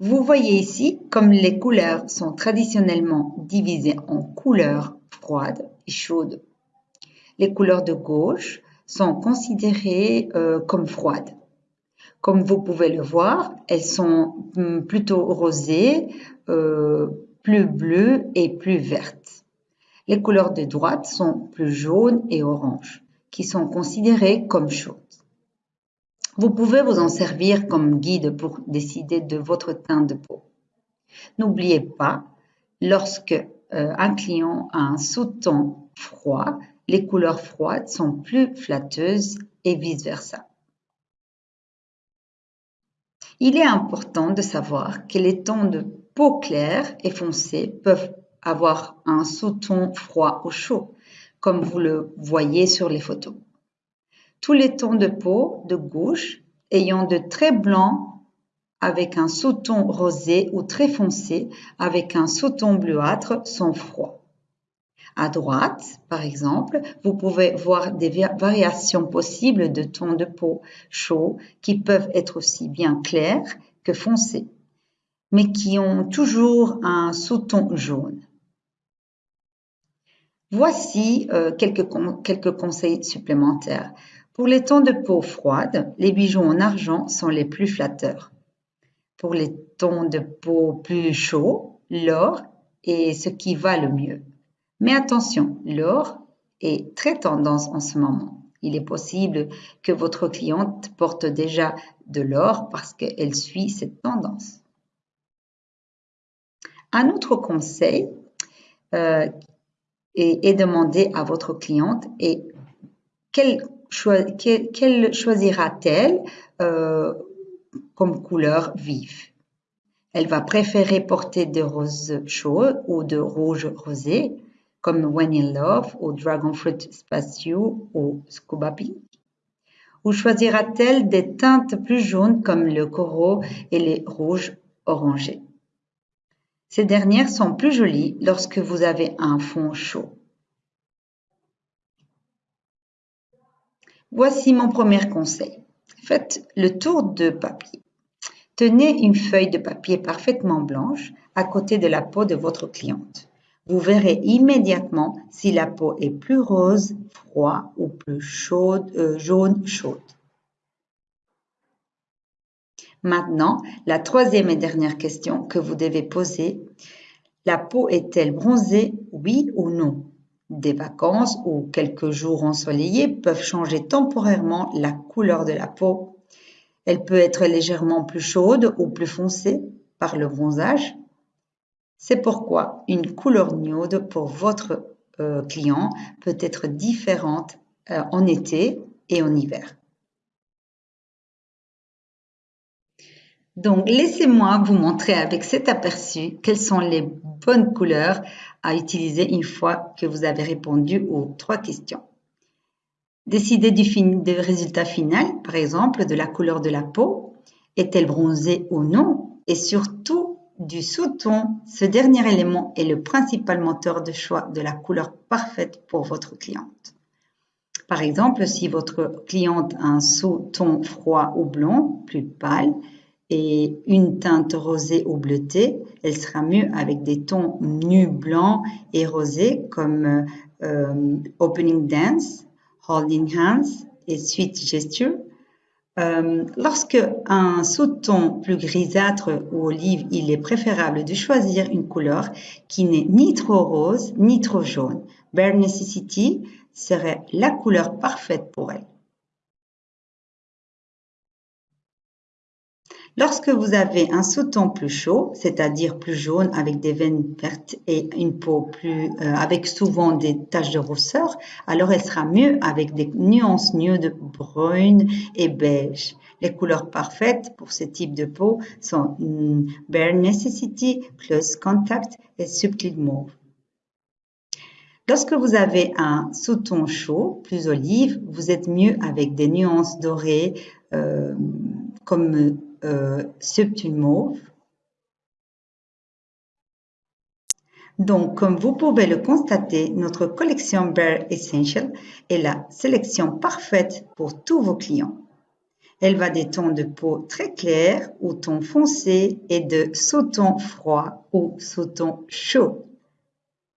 vous voyez ici comme les couleurs sont traditionnellement divisées en couleurs froides et chaudes. Les couleurs de gauche sont considérées euh, comme froides. Comme vous pouvez le voir, elles sont hmm, plutôt rosées, euh, plus bleues et plus vertes. Les couleurs de droite sont plus jaunes et oranges, qui sont considérées comme chaudes. Vous pouvez vous en servir comme guide pour décider de votre teint de peau. N'oubliez pas, lorsque euh, un client a un sous-ton froid, les couleurs froides sont plus flatteuses et vice-versa. Il est important de savoir que les tons de peau claire et foncée peuvent avoir un sous-ton froid ou chaud, comme vous le voyez sur les photos. Tous les tons de peau de gauche ayant de très blancs avec un sous-ton rosé ou très foncé avec un sous-ton bleuâtre sont froids. À droite, par exemple, vous pouvez voir des variations possibles de tons de peau chauds qui peuvent être aussi bien clairs que foncés, mais qui ont toujours un sous-ton jaune. Voici euh, quelques, quelques conseils supplémentaires. Pour les tons de peau froide, les bijoux en argent sont les plus flatteurs. Pour les tons de peau plus chauds, l'or est ce qui va le mieux. Mais attention, l'or est très tendance en ce moment. Il est possible que votre cliente porte déjà de l'or parce qu'elle suit cette tendance. Un autre conseil euh, est, demander à votre cliente et quelle, choisira-t-elle euh, comme couleur vive? Elle va préférer porter de rose chaud ou de rouge rosé comme When in Love ou Dragon Fruit Spacieux ou Scuba Pink? Ou choisira-t-elle des teintes plus jaunes comme le coraux et les rouges orangés? Ces dernières sont plus jolies lorsque vous avez un fond chaud. Voici mon premier conseil. Faites le tour de papier. Tenez une feuille de papier parfaitement blanche à côté de la peau de votre cliente. Vous verrez immédiatement si la peau est plus rose, froid ou plus euh, jaune, chaude. Maintenant, la troisième et dernière question que vous devez poser, la peau est-elle bronzée, oui ou non? Des vacances ou quelques jours ensoleillés peuvent changer temporairement la couleur de la peau elle peut être légèrement plus chaude ou plus foncée par le bronzage. C'est pourquoi une couleur nude pour votre euh, client peut être différente euh, en été et en hiver. Donc, laissez-moi vous montrer avec cet aperçu quelles sont les bonnes couleurs à utiliser une fois que vous avez répondu aux trois questions. Décider du, résultat final, par exemple de la couleur de la peau, est-elle bronzée ou non, et surtout du sous-ton, ce dernier élément est le principal moteur de choix de la couleur parfaite pour votre cliente. Par exemple, si votre cliente a un sous-ton froid ou blanc, plus pâle, et une teinte rosée ou bleutée, elle sera mieux avec des tons nus blancs et rosés comme euh, Opening Dance, holding hands et sweet gesture. Euh, lorsque un sous-ton plus grisâtre ou olive, il est préférable de choisir une couleur qui n'est ni trop rose ni trop jaune. Bare Necessity serait la couleur parfaite pour elle. Lorsque vous avez un sous-ton plus chaud, c'est-à-dire plus jaune avec des veines vertes et une peau plus euh, avec souvent des taches de rousseur, alors elle sera mieux avec des nuances nude brune et beige. Les couleurs parfaites pour ce type de peau sont mm, Bare Necessity, Close Contact et Subtle Mauve. Lorsque vous avez un sous-ton chaud, plus olive, vous êtes mieux avec des nuances dorées euh, comme euh, subtil mauve. Donc, comme vous pouvez le constater, notre collection Bare Essential est la sélection parfaite pour tous vos clients. Elle va des tons de peau très clairs ou tons foncés et de sous-tons froids ou sous-tons chauds.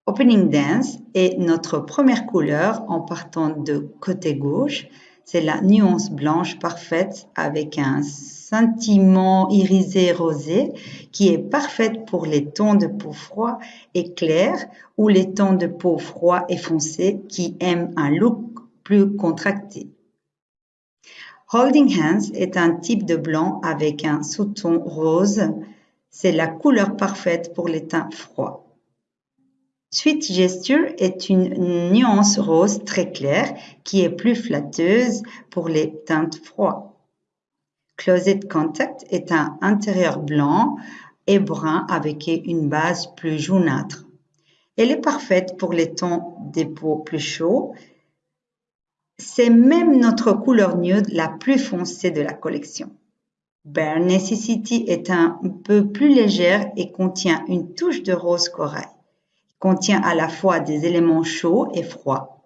Opening Dance est notre première couleur en partant de côté gauche. C'est la nuance blanche parfaite avec un sentiment irisé rosé qui est parfaite pour les tons de peau froid et clair ou les tons de peau froid et foncé qui aiment un look plus contracté. Holding Hands est un type de blanc avec un sous-ton rose. C'est la couleur parfaite pour les teints froids. Sweet Gesture est une nuance rose très claire qui est plus flatteuse pour les teintes froides. Closet Contact est un intérieur blanc et brun avec une base plus jaunâtre. Elle est parfaite pour les tons des peaux plus chauds. C'est même notre couleur nude la plus foncée de la collection. Bare Necessity est un peu plus légère et contient une touche de rose corail. Il contient à la fois des éléments chauds et froids.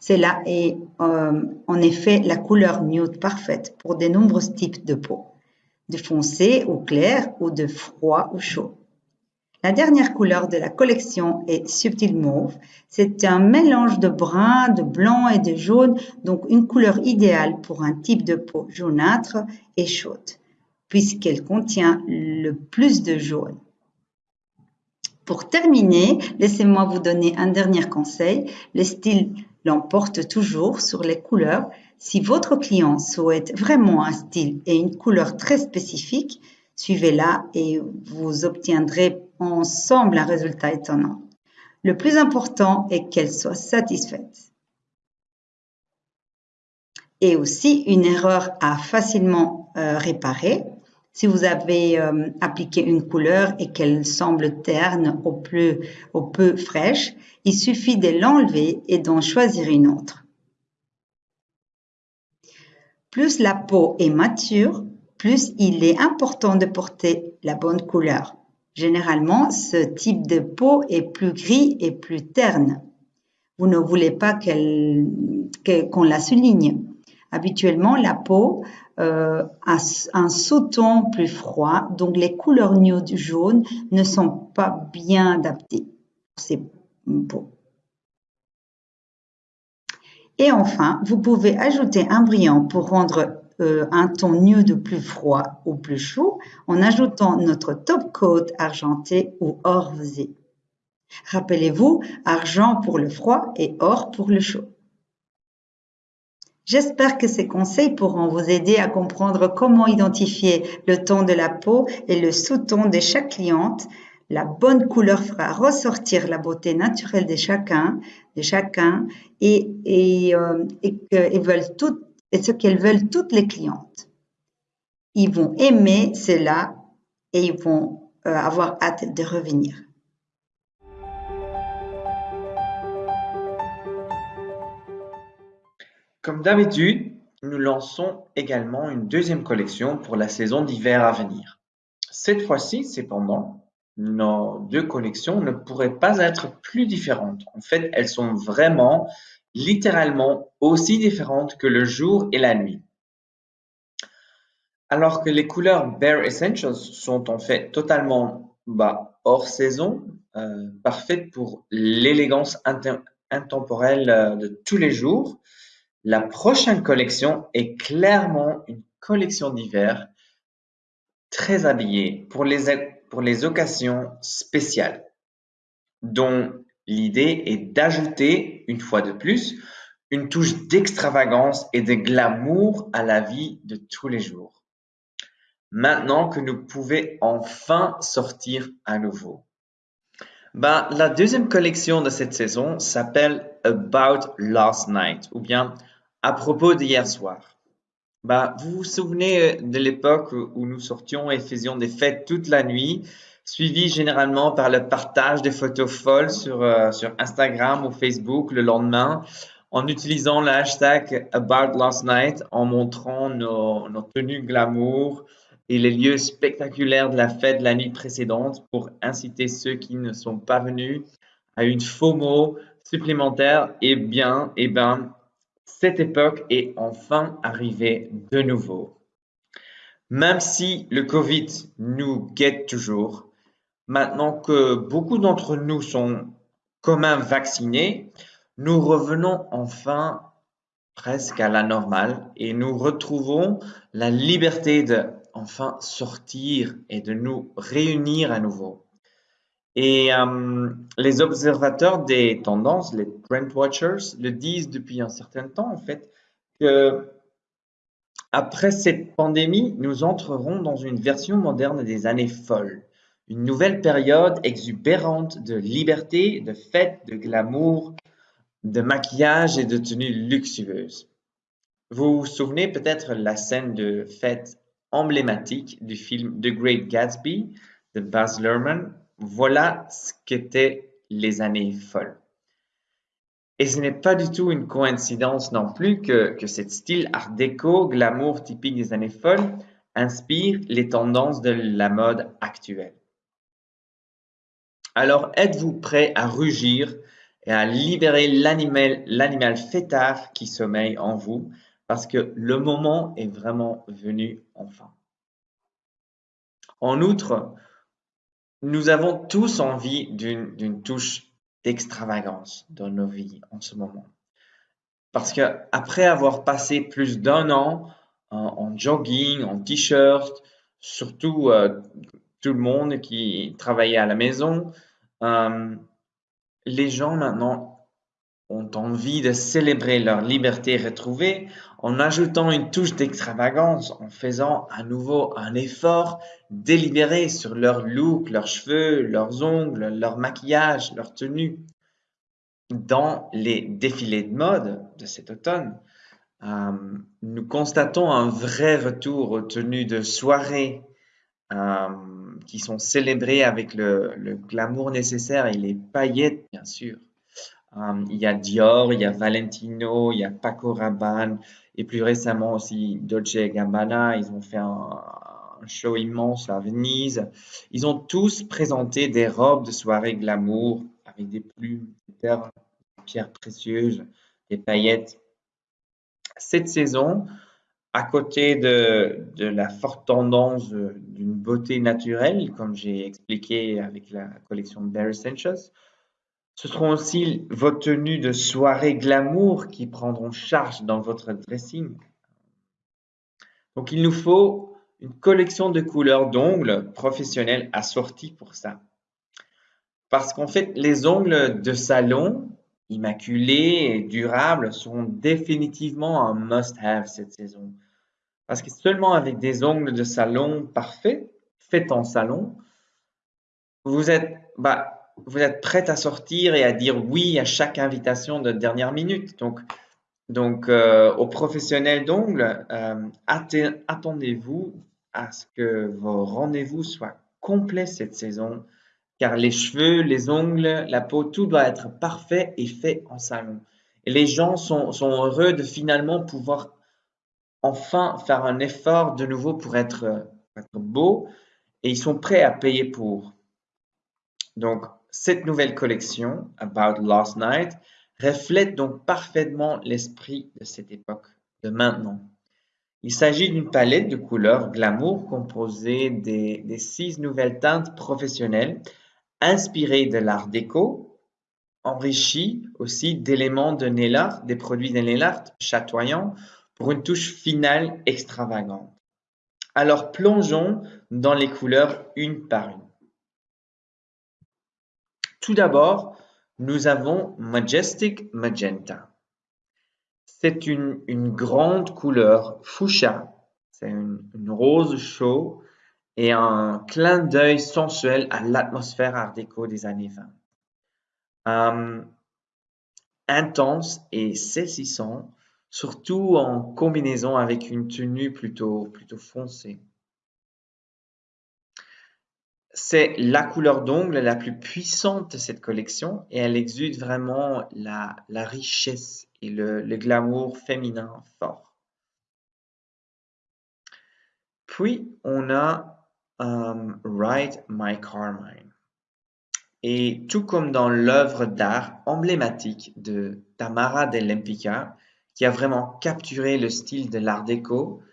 Cela est euh, en effet la couleur nude parfaite pour de nombreux types de peau, de foncé ou clair ou de froid ou chaud. La dernière couleur de la collection est Subtil Mauve. C'est un mélange de brun, de blanc et de jaune, donc une couleur idéale pour un type de peau jaunâtre et chaude, puisqu'elle contient le plus de jaune. Pour terminer, laissez-moi vous donner un dernier conseil. Le style l'emporte toujours sur les couleurs. Si votre client souhaite vraiment un style et une couleur très spécifique, suivez-la et vous obtiendrez ensemble un résultat étonnant. Le plus important est qu'elle soit satisfaite. Et aussi, une erreur à facilement euh, réparer si vous avez euh, appliqué une couleur et qu'elle semble terne ou, peu fraîche, il suffit de l'enlever et d'en choisir une autre. Plus la peau est mature, plus il est important de porter la bonne couleur. Généralement, ce type de peau est plus gris et plus terne. Vous ne voulez pas qu'on la souligne. Habituellement, la peau euh, a un sous-ton plus froid, donc les couleurs nude jaune ne sont pas bien adaptées Et enfin, vous pouvez ajouter un brillant pour rendre euh, un ton nude plus froid ou plus chaud en ajoutant notre top coat argenté ou or visé. Rappelez-vous, argent pour le froid et or pour le chaud. J'espère que ces conseils pourront vous aider à comprendre comment identifier le ton de la peau et le sous-ton de chaque cliente. La bonne couleur fera ressortir la beauté naturelle de chacun, de chacun et, euh, veulent et ce qu'elles veulent toutes les clientes. Ils vont aimer cela et ils vont euh, avoir hâte de revenir. Comme d'habitude, nous lançons également une deuxième collection pour la saison d'hiver à venir. Cette fois-ci, cependant, nos deux collections ne pourraient pas être plus différentes. En fait, elles sont vraiment littéralement aussi différentes que le jour et la nuit. Alors que les couleurs Bare Essentials sont en fait totalement bah, hors saison, euh, parfaites pour l'élégance intemporelle euh, de tous les jours, la prochaine collection est clairement une collection d'hiver très habillée pour les, pour les occasions spéciales, dont L'idée est d'ajouter, une fois de plus, une touche d'extravagance et de glamour à la vie de tous les jours. Maintenant que nous pouvons enfin sortir à nouveau. Ben, la deuxième collection de cette saison s'appelle About Last Night ou bien à propos d'hier soir. Ben, vous vous souvenez de l'époque où nous sortions et faisions des fêtes toute la nuit suivi généralement par le partage des photos folles sur, euh, sur Instagram ou Facebook le lendemain, en utilisant le hashtag About Last Night, en montrant nos, nos tenues glamour et les lieux spectaculaires de la fête de la nuit précédente pour inciter ceux qui ne sont pas venus à une FOMO supplémentaire. Et bien, et ben, cette époque est enfin arrivée de nouveau. Même si le Covid nous guette toujours, Maintenant que beaucoup d'entre nous sont même vaccinés, nous revenons enfin presque à la normale et nous retrouvons la liberté de enfin sortir et de nous réunir à nouveau. Et euh, les observateurs des tendances, les trend watchers, le disent depuis un certain temps en fait que après cette pandémie, nous entrerons dans une version moderne des années folles. Une nouvelle période exubérante de liberté, de fêtes, de glamour, de maquillage et de tenues luxueuses. Vous vous souvenez peut-être la scène de fête emblématique du film The Great Gatsby de Baz Luhrmann. Voilà ce qu'étaient les années folles. Et ce n'est pas du tout une coïncidence non plus que, que cet style art déco, glamour typique des années folles, inspire les tendances de la mode actuelle. Alors êtes-vous prêt à rugir et à libérer l'animal fêtard qui sommeille en vous parce que le moment est vraiment venu enfin? En outre, nous avons tous envie d'une touche d'extravagance dans nos vies en ce moment. Parce que après avoir passé plus d'un an en, jogging, en t-shirt, surtout euh, tout le monde qui travaillait à la maison, euh, les gens maintenant ont envie de célébrer leur liberté retrouvée en ajoutant une touche d'extravagance, en faisant à nouveau un effort délibéré sur leur look, leurs cheveux, leurs ongles, leur maquillage, leur tenue. Dans les défilés de mode de cet automne, euh, nous constatons un vrai retour aux tenues de soirée euh, qui sont célébrés avec le, glamour nécessaire et les paillettes, bien sûr. Euh, il y a Dior, il y a Valentino, il y a Paco Rabanne et plus récemment aussi Dolce Gabbana. Ils ont fait un, show immense à Venise. Ils ont tous présenté des robes de soirée glamour avec des plumes, des pierres précieuses, des paillettes. Cette saison, à côté de, de la forte tendance d'une beauté naturelle, comme j'ai expliqué avec la collection Bare Essentials, ce seront aussi vos tenues de soirée glamour qui prendront charge dans votre dressing. Donc, il nous faut une collection de couleurs d'ongles professionnels assorties pour ça. Parce qu'en fait, les ongles de salon, immaculés et durables, sont définitivement un must-have cette saison. Parce que seulement avec des ongles de salon parfaits, faits en salon, vous êtes, bah, vous êtes prête à sortir et à dire oui à chaque invitation de dernière minute. Donc, donc euh, aux professionnels d'ongles, euh, attendez-vous à ce que vos rendez-vous soient complets cette saison, car les cheveux, les ongles, la peau, tout doit être parfait et fait en salon. Et les gens sont, sont heureux de finalement pouvoir enfin faire un effort de nouveau pour être, être beau et ils sont prêts à payer pour. Donc, cette nouvelle collection, About Last Night, reflète donc parfaitement l'esprit de cette époque, de maintenant. Il s'agit d'une palette de couleurs glamour composée des, six nouvelles teintes professionnelles inspirées de l'art déco, enrichies aussi d'éléments de nail des produits de nail chatoyants pour une touche finale extravagante. Alors plongeons dans les couleurs une par une. Tout d'abord, nous avons Majestic Magenta. C'est une, grande couleur fuchsia, c'est une, rose chaud et un clin d'œil sensuel à l'atmosphère art déco des années 20. Euh, intense et saisissant, surtout en combinaison avec une tenue plutôt, plutôt foncée. C'est la couleur d'ongle la plus puissante de cette collection et elle exude vraiment la, richesse et le, glamour féminin fort. Puis, on a um, Ride My Carmine. Et tout comme dans l'œuvre d'art emblématique de Tamara del Lempicka, qui a vraiment capturé le style de l'art déco,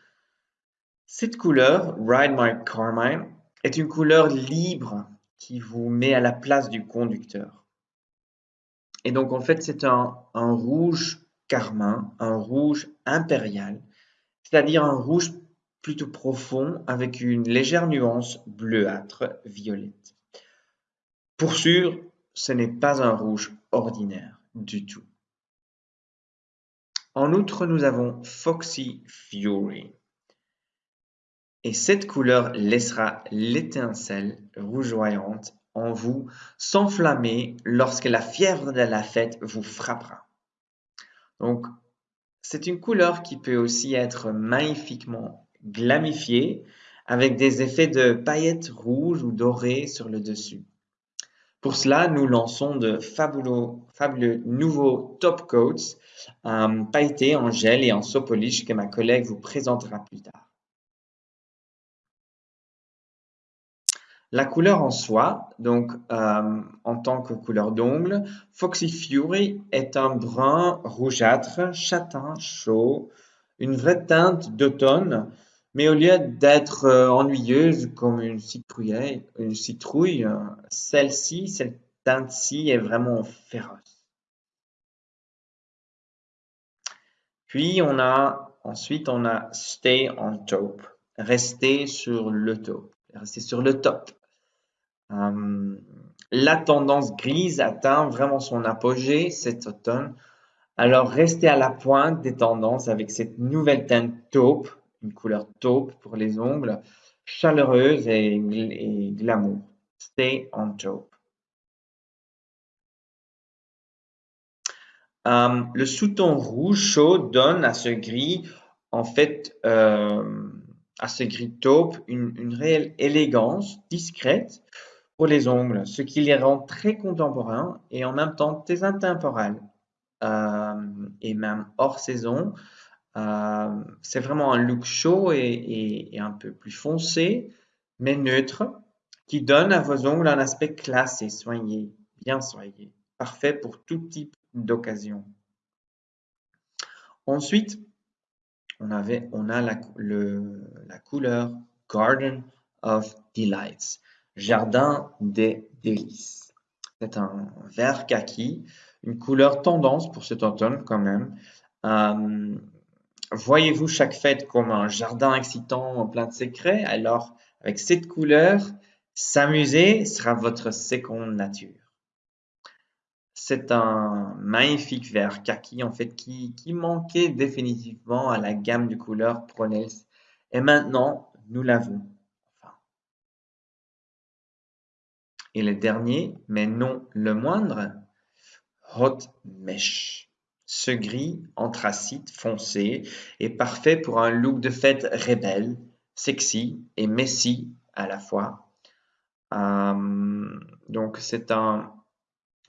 cette couleur, Ride My Carmine, est une couleur libre qui vous met à la place du conducteur. Et donc en fait c'est un, rouge carmin, un rouge impérial, c'est-à-dire un rouge plutôt profond avec une légère nuance bleuâtre violette. Pour sûr, ce n'est pas un rouge ordinaire du tout. En outre, nous avons Foxy Fury. Et cette couleur laissera l'étincelle rougeoyante en vous s'enflammer lorsque la fièvre de la fête vous frappera. Donc, c'est une couleur qui peut aussi être magnifiquement glamifiée avec des effets de paillettes rouges ou dorées sur le dessus. Pour cela, nous lançons de fabuleux, nouveaux top coats euh, pailletés en gel et en sopolish que ma collègue vous présentera plus tard. La couleur en soi, donc euh, en tant que couleur d'ongle, Foxy Fury est un brun rougeâtre, châtain, chaud, une vraie teinte d'automne, mais au lieu d'être euh, ennuyeuse comme une citrouille, citrouille celle-ci, cette teinte-ci est vraiment féroce. Puis on a ensuite on a Stay on Top, rester sur le top, rester sur le top. Euh, la tendance grise atteint vraiment son apogée cet automne. Alors restez à la pointe des tendances avec cette nouvelle teinte taupe, une couleur taupe pour les ongles, chaleureuse et, glamour. Stay on taupe. Euh, le sous-ton rouge chaud donne à ce gris, en fait, euh, à ce gris taupe, une, une réelle élégance discrète pour les ongles, ce qui les rend très contemporains et en même temps très intemporels euh, et même hors saison. Euh, c'est vraiment un look chaud et, un peu plus foncé, mais neutre, qui donne à vos ongles un aspect classe soigné, bien soigné, parfait pour tout type d'occasion. Ensuite, on, avait, on a la couleur Garden of Delights, jardin des délices. C'est un vert kaki, une couleur tendance pour cet automne quand même. Euh, Voyez-vous chaque fête comme un jardin excitant plein de secrets? Alors, avec cette couleur, s'amuser sera votre seconde nature. C'est un magnifique vert kaki en fait qui, qui, manquait définitivement à la gamme de couleurs Pronels. Et maintenant, nous l'avons. Et le dernier, mais non le moindre, Hot Mesh. Ce gris anthracite foncé est parfait pour un look de fête rebelle, sexy et messy à la fois. Euh, donc c'est un,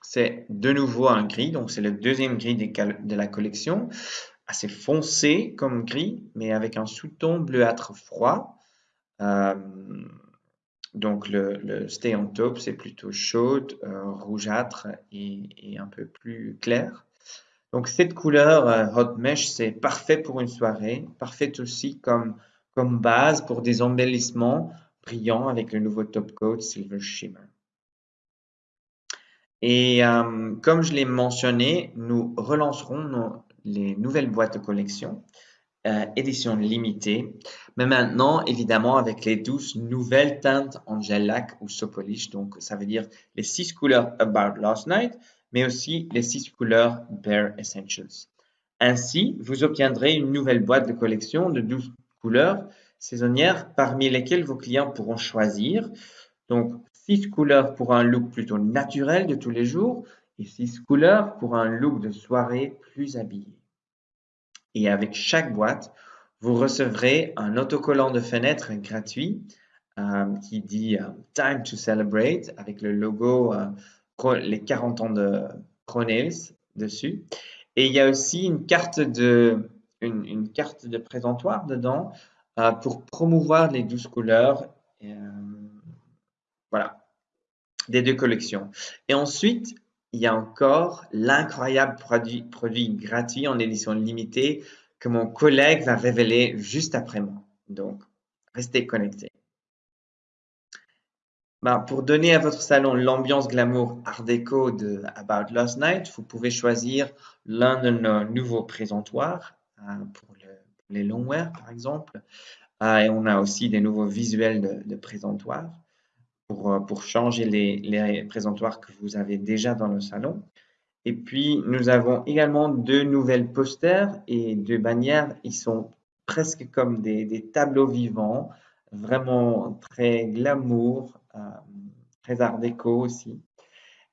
c'est de nouveau un gris, donc c'est le deuxième gris de la collection, assez foncé comme gris, mais avec un sous-ton bleuâtre froid. Euh, donc le, Stay on Top, c'est plutôt chaud, euh, rougeâtre et, un peu plus clair. Donc cette couleur euh, Hot Mesh, c'est parfait pour une soirée, parfait aussi comme, comme base pour des embellissements brillants avec le nouveau Top Coat Silver Shimmer. Et euh, comme je l'ai mentionné, nous relancerons les nouvelles boîtes de collection, euh, édition limitée, mais maintenant évidemment avec les douze nouvelles teintes en gel lac ou sopolish, donc ça veut dire les six couleurs About Last Night, mais aussi les six couleurs Bare Essentials. Ainsi, vous obtiendrez une nouvelle boîte de collection de 12 couleurs saisonnières parmi lesquelles vos clients pourront choisir. Donc, 6 couleurs pour un look plutôt naturel de tous les jours et 6 couleurs pour un look de soirée plus habillé. Et avec chaque boîte, vous recevrez un autocollant de fenêtre gratuit euh, qui dit euh, Time to Celebrate avec le logo euh, les 40 ans de Pronails dessus. Et il y a aussi une carte de, une, carte de présentoir dedans pour promouvoir les 12 couleurs. Voilà, des deux collections. Et ensuite, il y a encore l'incroyable produit, produit gratuit en édition limitée que mon collègue va révéler juste après moi. Donc, restez connectés. Ben, pour donner à votre salon l'ambiance glamour art déco de About Last Night, vous pouvez choisir l'un de nos nouveaux présentoirs euh, pour, les longwear par exemple. Euh, et on a aussi des nouveaux visuels de, présentoirs pour, euh, pour changer les, les, présentoirs que vous avez déjà dans le salon. Et puis, nous avons également deux nouvelles posters et deux bannières. Ils sont presque comme des, des tableaux vivants, vraiment très glamour, euh, très art déco aussi,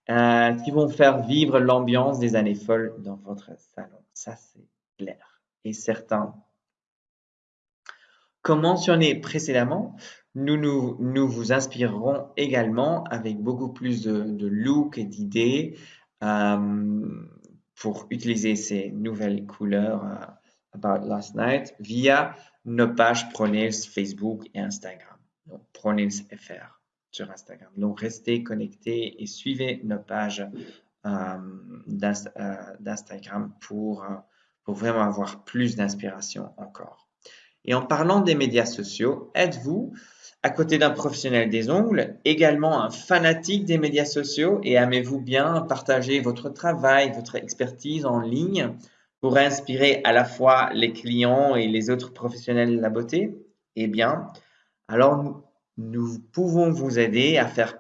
euh, qui vont faire vivre l'ambiance des années folles dans votre salon. Ça, c'est clair et certain. Comme mentionné précédemment, nous, nous, vous inspirerons également avec beaucoup plus de, de look et d'idées euh, pour utiliser ces nouvelles couleurs About Last Night via nos pages Pronails Facebook et Instagram. Donc, FR sur Instagram. Donc, restez connectés et suivez nos pages euh, euh, d'Instagram pour, euh, pour vraiment avoir plus d'inspiration encore. Et en parlant des médias sociaux, êtes-vous, à côté d'un professionnel des ongles, également un fanatique des médias sociaux et aimez-vous bien partager votre travail, votre expertise en ligne pour inspirer à la fois les clients et les autres professionnels de la beauté? Eh bien, alors nous pouvons vous aider à faire,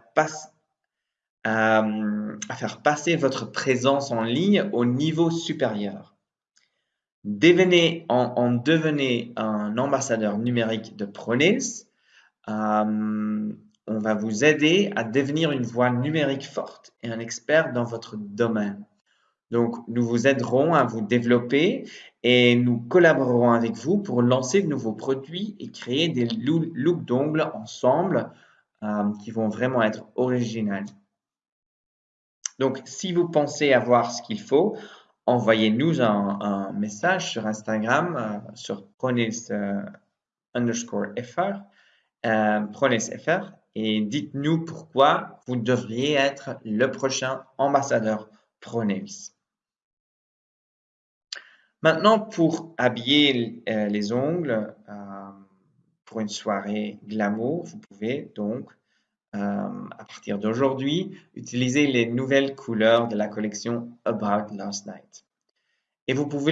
passer votre présence en ligne au niveau supérieur. Devenez, en, devenez un ambassadeur numérique de Pronails. Euh, on va vous aider à devenir une voix numérique forte et un expert dans votre domaine. Donc, nous vous aiderons à vous développer et nous collaborerons avec vous pour lancer de nouveaux produits et créer des looks d'ongles ensemble euh, qui vont vraiment être originaux. Donc, si vous pensez avoir ce qu'il faut, envoyez-nous un, message sur Instagram, euh, sur Pronis underscore FR, FR, et dites-nous pourquoi vous devriez être le prochain ambassadeur Pronails. Maintenant, pour habiller euh, les ongles euh, pour une soirée glamour, vous pouvez donc, euh, à partir d'aujourd'hui, utiliser les nouvelles couleurs de la collection About Last Night. Et vous pouvez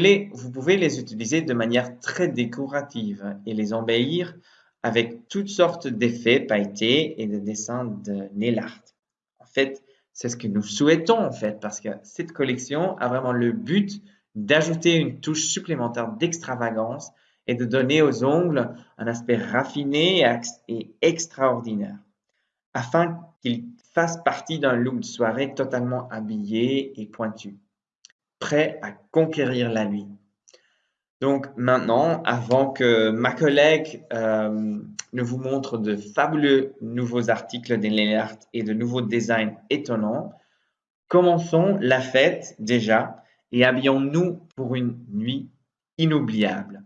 les utiliser de manière très décorative et les embellir avec toutes sortes d'effets pailletés et de dessins de nail art. En fait, c'est ce que nous souhaitons en fait, parce que cette collection a vraiment le but d'ajouter une touche supplémentaire d'extravagance et de donner aux ongles un aspect raffiné et extraordinaire, afin qu'ils fassent partie d'un look de soirée totalement habillé et pointu, prêt à conquérir la nuit. Donc maintenant, avant que ma collègue euh, ne vous montre de fabuleux nouveaux articles d'Enlert et de nouveaux designs étonnants, commençons la fête déjà et habillons-nous pour une nuit inoubliable.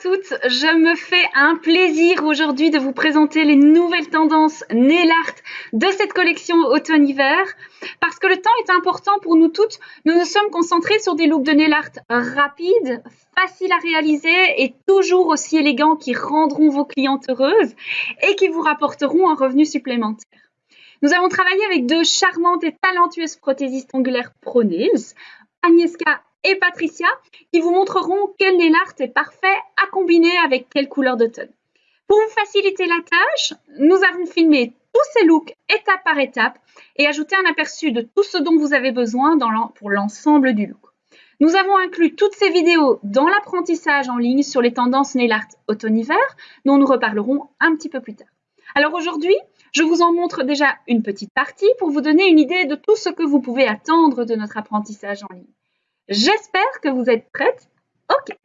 Toutes, je me fais un plaisir aujourd'hui de vous présenter les nouvelles tendances nail art de cette collection automne-hiver parce que le temps est important pour nous toutes. Nous nous sommes concentrés sur des looks de nail art rapides, faciles à réaliser et toujours aussi élégants qui rendront vos clientes heureuses et qui vous rapporteront un revenu supplémentaire. Nous avons travaillé avec deux charmantes et talentueuses prothésistes ongulaires Pro Nails, Agnieszka et Patricia qui vous montreront quel nail art est parfait à combiner avec quelle couleur d'automne. Pour vous faciliter la tâche, nous avons filmé tous ces looks étape par étape et ajouté un aperçu de tout ce dont vous avez besoin pour l'ensemble du look. Nous avons inclus toutes ces vidéos dans l'apprentissage en ligne sur les tendances nail art automne-hiver, dont nous reparlerons un petit peu plus tard. Alors aujourd'hui, je vous en montre déjà une petite partie pour vous donner une idée de tout ce que vous pouvez attendre de notre apprentissage en ligne. J'espère que vous êtes prêtes. Ok,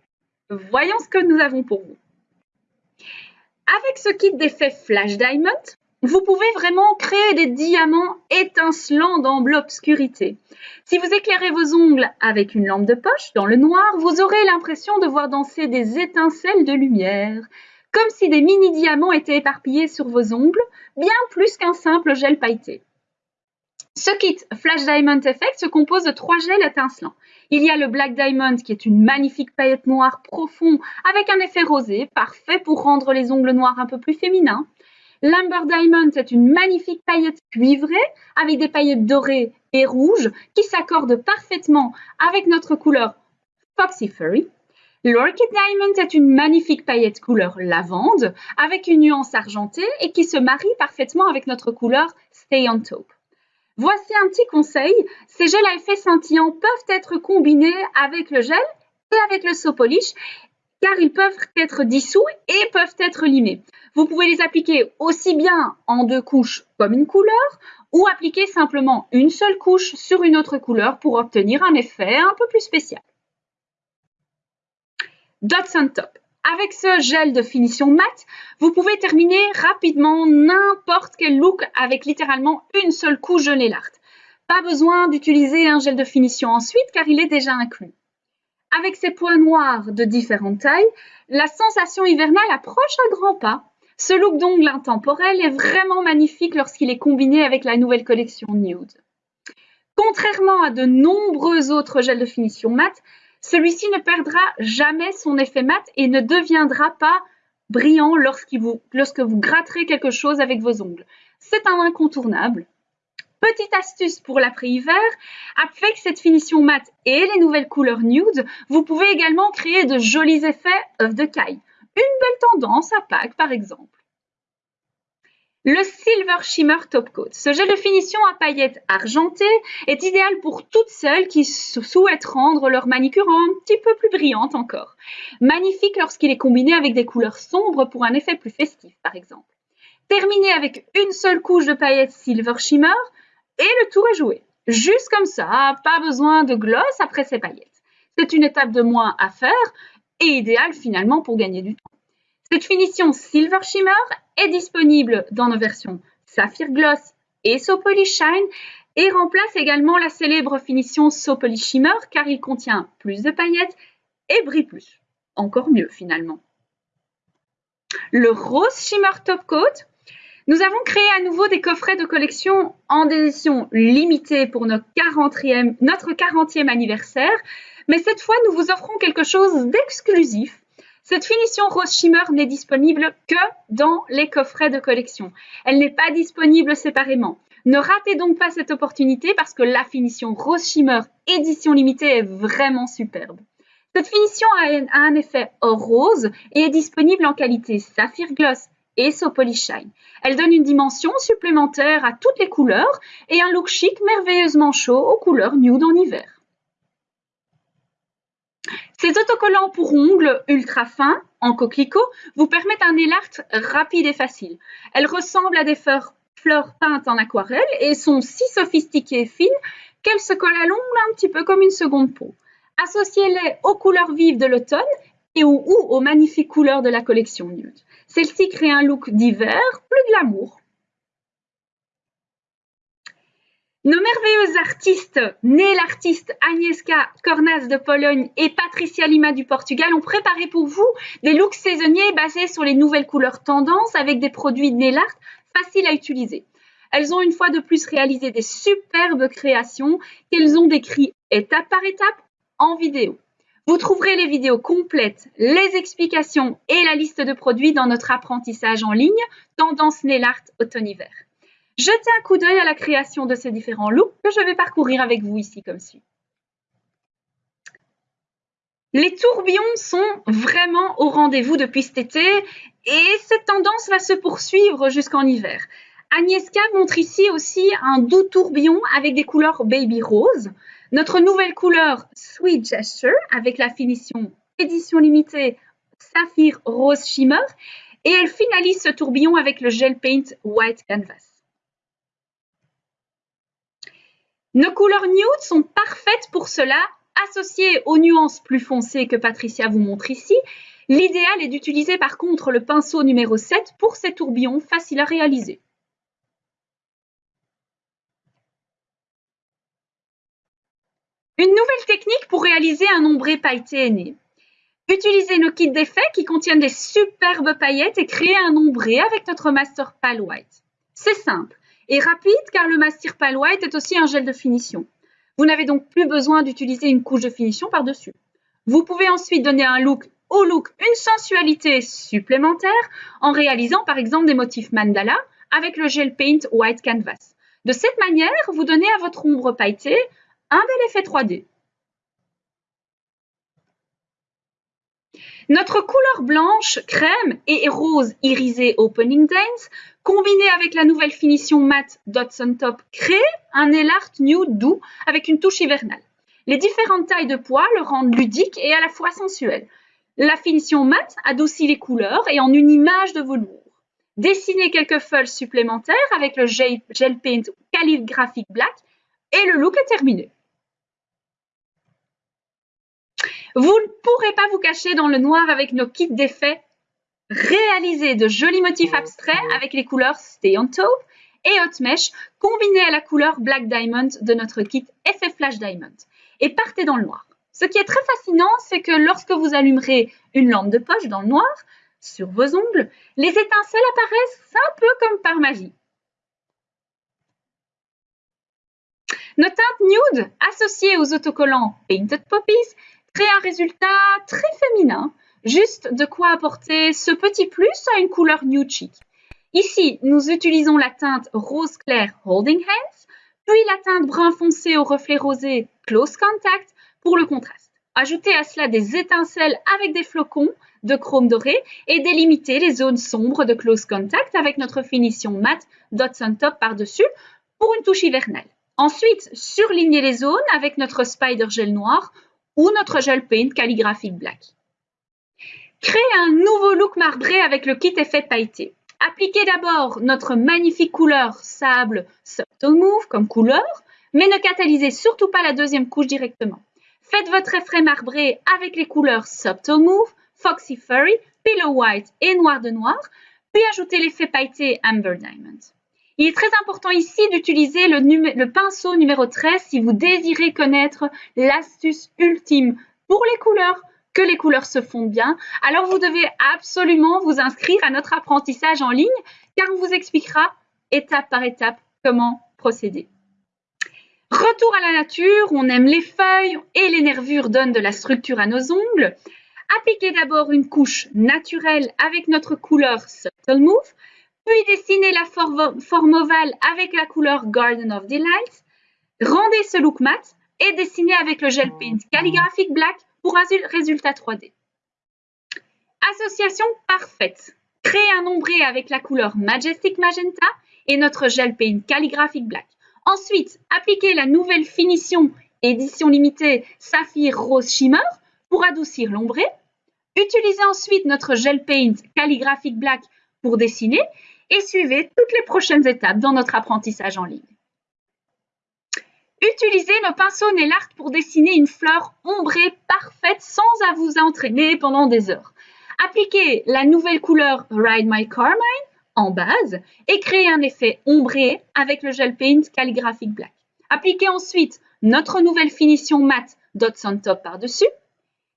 voyons ce que nous avons pour vous. Avec ce kit d'effet Flash Diamond, vous pouvez vraiment créer des diamants étincelants dans l'obscurité. Si vous éclairez vos ongles avec une lampe de poche dans le noir, vous aurez l'impression de voir danser des étincelles de lumière, comme si des mini-diamants étaient éparpillés sur vos ongles, bien plus qu'un simple gel pailleté. Ce kit Flash Diamond Effect se compose de trois gels étincelants. Il y a le Black Diamond qui est une magnifique paillette noire profond avec un effet rosé, parfait pour rendre les ongles noirs un peu plus féminins. L'Amber Diamond est une magnifique paillette cuivrée avec des paillettes dorées et rouges qui s'accordent parfaitement avec notre couleur Foxy Furry. L'Orchid Diamond est une magnifique paillette couleur lavande avec une nuance argentée et qui se marie parfaitement avec notre couleur Stay on Taupe. Voici un petit conseil, ces gels à effet scintillant peuvent être combinés avec le gel et avec le saut polish car ils peuvent être dissous et peuvent être limés. Vous pouvez les appliquer aussi bien en deux couches comme une couleur ou appliquer simplement une seule couche sur une autre couleur pour obtenir un effet un peu plus spécial. Dots on top. Avec ce gel de finition mat, vous pouvez terminer rapidement n'importe quel look avec littéralement une seule couche de nail art. Pas besoin d'utiliser un gel de finition ensuite car il est déjà inclus. Avec ces points noirs de différentes tailles, la sensation hivernale approche à grands pas. Ce look d'ongle intemporel est vraiment magnifique lorsqu'il est combiné avec la nouvelle collection Nude. Contrairement à de nombreux autres gels de finition mat, celui-ci ne perdra jamais son effet mat et ne deviendra pas brillant lorsque vous gratterez quelque chose avec vos ongles. C'est un incontournable. Petite astuce pour l'après-hiver, avec cette finition mat et les nouvelles couleurs nude, vous pouvez également créer de jolis effets œufs de caille. Une belle tendance à Pâques par exemple. Le Silver Shimmer Top Coat. Ce gel de finition à paillettes argentées est idéal pour toutes celles qui souhaitent rendre leur manicure un petit peu plus brillante encore. Magnifique lorsqu'il est combiné avec des couleurs sombres pour un effet plus festif par exemple. Terminé avec une seule couche de paillettes Silver Shimmer et le tour est joué. Juste comme ça, pas besoin de gloss après ces paillettes. C'est une étape de moins à faire et idéal finalement pour gagner du temps. Cette finition Silver Shimmer est disponible dans nos versions Saphir Gloss et So Shine et remplace également la célèbre finition So Shimmer car il contient plus de paillettes et brille plus. Encore mieux finalement. Le Rose Shimmer Top Coat. Nous avons créé à nouveau des coffrets de collection en édition limitée pour notre 40e, notre 40e anniversaire, mais cette fois nous vous offrons quelque chose d'exclusif cette finition rose shimmer n'est disponible que dans les coffrets de collection. Elle n'est pas disponible séparément. Ne ratez donc pas cette opportunité parce que la finition rose shimmer édition limitée est vraiment superbe. Cette finition a un effet or rose et est disponible en qualité saphir gloss et so polish shine. Elle donne une dimension supplémentaire à toutes les couleurs et un look chic merveilleusement chaud aux couleurs nude en hiver. Ces autocollants pour ongles ultra fins, en coquelicot, vous permettent un nail art rapide et facile. Elles ressemblent à des fleurs, peintes en aquarelle et sont si sophistiquées et fines qu'elles se collent à l'ongle un petit peu comme une seconde peau. Associez-les aux couleurs vives de l'automne et ou, aux magnifiques couleurs de la collection nude. Celle-ci crée un look d'hiver plus glamour. Nos merveilleuses artistes, nées l'artiste Agnieszka Kornas de Pologne et Patricia Lima du Portugal, ont préparé pour vous des looks saisonniers basés sur les nouvelles couleurs tendances avec des produits de nail art faciles à utiliser. Elles ont une fois de plus réalisé des superbes créations qu'elles ont décrites étape par étape en vidéo. Vous trouverez les vidéos complètes, les explications et la liste de produits dans notre apprentissage en ligne Tendance Nail Art Automne-Hiver. Jetez un coup d'œil à la création de ces différents looks que je vais parcourir avec vous ici comme suit. Les tourbillons sont vraiment au rendez-vous depuis cet été et cette tendance va se poursuivre jusqu'en hiver. Agnieszka montre ici aussi un doux tourbillon avec des couleurs baby rose. Notre nouvelle couleur Sweet Gesture avec la finition édition limitée Saphir Rose Shimmer et elle finalise ce tourbillon avec le Gel Paint White Canvas. Nos couleurs nude sont parfaites pour cela, associées aux nuances plus foncées que Patricia vous montre ici. L'idéal est d'utiliser par contre le pinceau numéro 7 pour ces tourbillons faciles à réaliser. Une nouvelle technique pour réaliser un ombré pailleté est. Utilisez nos kits d'effets qui contiennent des superbes paillettes et créer un ombré avec notre Master Pal White. C'est simple et rapide car le Mastir White est aussi un gel de finition. Vous n'avez donc plus besoin d'utiliser une couche de finition par-dessus. Vous pouvez ensuite donner un look au look une sensualité supplémentaire en réalisant par exemple des motifs mandala avec le gel paint white canvas. De cette manière, vous donnez à votre ombre pailletée un bel effet 3D. Notre couleur blanche, crème et rose irisé Opening Dance, combinée avec la nouvelle finition matte Dots on Top, crée un nail art nude doux avec une touche hivernale. Les différentes tailles de poids le rendent ludique et à la fois sensuel. La finition matte adoucit les couleurs et en une image de velours. Dessinez quelques feuilles supplémentaires avec le Gel Paint Calligraphic Black et le look est terminé. Vous ne pourrez pas vous cacher dans le noir avec nos kits d'effets. Réalisez de jolis motifs abstraits avec les couleurs Stay on Top et Hot Mesh combinés à la couleur Black Diamond de notre kit Effet Flash Diamond. Et partez dans le noir. Ce qui est très fascinant, c'est que lorsque vous allumerez une lampe de poche dans le noir, sur vos ongles, les étincelles apparaissent un peu comme par magie. Nos teintes nude associées aux autocollants Painted Poppies créent un résultat très féminin, juste de quoi apporter ce petit plus à une couleur nude chic. Ici, nous utilisons la teinte rose clair Holding Hands, puis la teinte brun foncé au reflet rosé Close Contact pour le contraste. Ajoutez à cela des étincelles avec des flocons de chrome doré et délimiter les zones sombres de Close Contact avec notre finition matte Dots on Top par-dessus pour une touche hivernale. Ensuite, surlignez les zones avec notre Spider Gel noir ou notre Gel Paint Calligraphic Black. Créez un nouveau look marbré avec le kit effet pailleté. Appliquez d'abord notre magnifique couleur sable Subtle Move comme couleur, mais ne catalysez surtout pas la deuxième couche directement. Faites votre effet marbré avec les couleurs Subtle Move, Foxy Furry, Pillow White et Noir de Noir, puis ajoutez l'effet pailleté Amber Diamond. Il est très important ici d'utiliser le, pinceau numéro 13 si vous désirez connaître l'astuce ultime pour les couleurs que les couleurs se fondent bien, alors vous devez absolument vous inscrire à notre apprentissage en ligne car on vous expliquera étape par étape comment procéder. Retour à la nature, on aime les feuilles et les nervures donnent de la structure à nos ongles. Appliquez d'abord une couche naturelle avec notre couleur Subtle Move, puis dessinez la forme ovale avec la couleur Garden of Delight. Rendez ce look mat et dessinez avec le gel paint Calligraphic Black pour un résultat 3D. Association parfaite. Créez un ombré avec la couleur Majestic Magenta et notre gel paint Calligraphic Black. Ensuite, appliquez la nouvelle finition édition limitée Saphir Rose Shimmer pour adoucir l'ombré. Utilisez ensuite notre gel paint Calligraphic Black pour dessiner et suivez toutes les prochaines étapes dans notre apprentissage en ligne. Utilisez nos pinceaux nail art pour dessiner une fleur ombrée parfaite sans à vous entraîner pendant des heures. Appliquez la nouvelle couleur Ride My Carmine en base et créez un effet ombré avec le gel paint Calligraphic Black. Appliquez ensuite notre nouvelle finition matte Dots on Top par-dessus.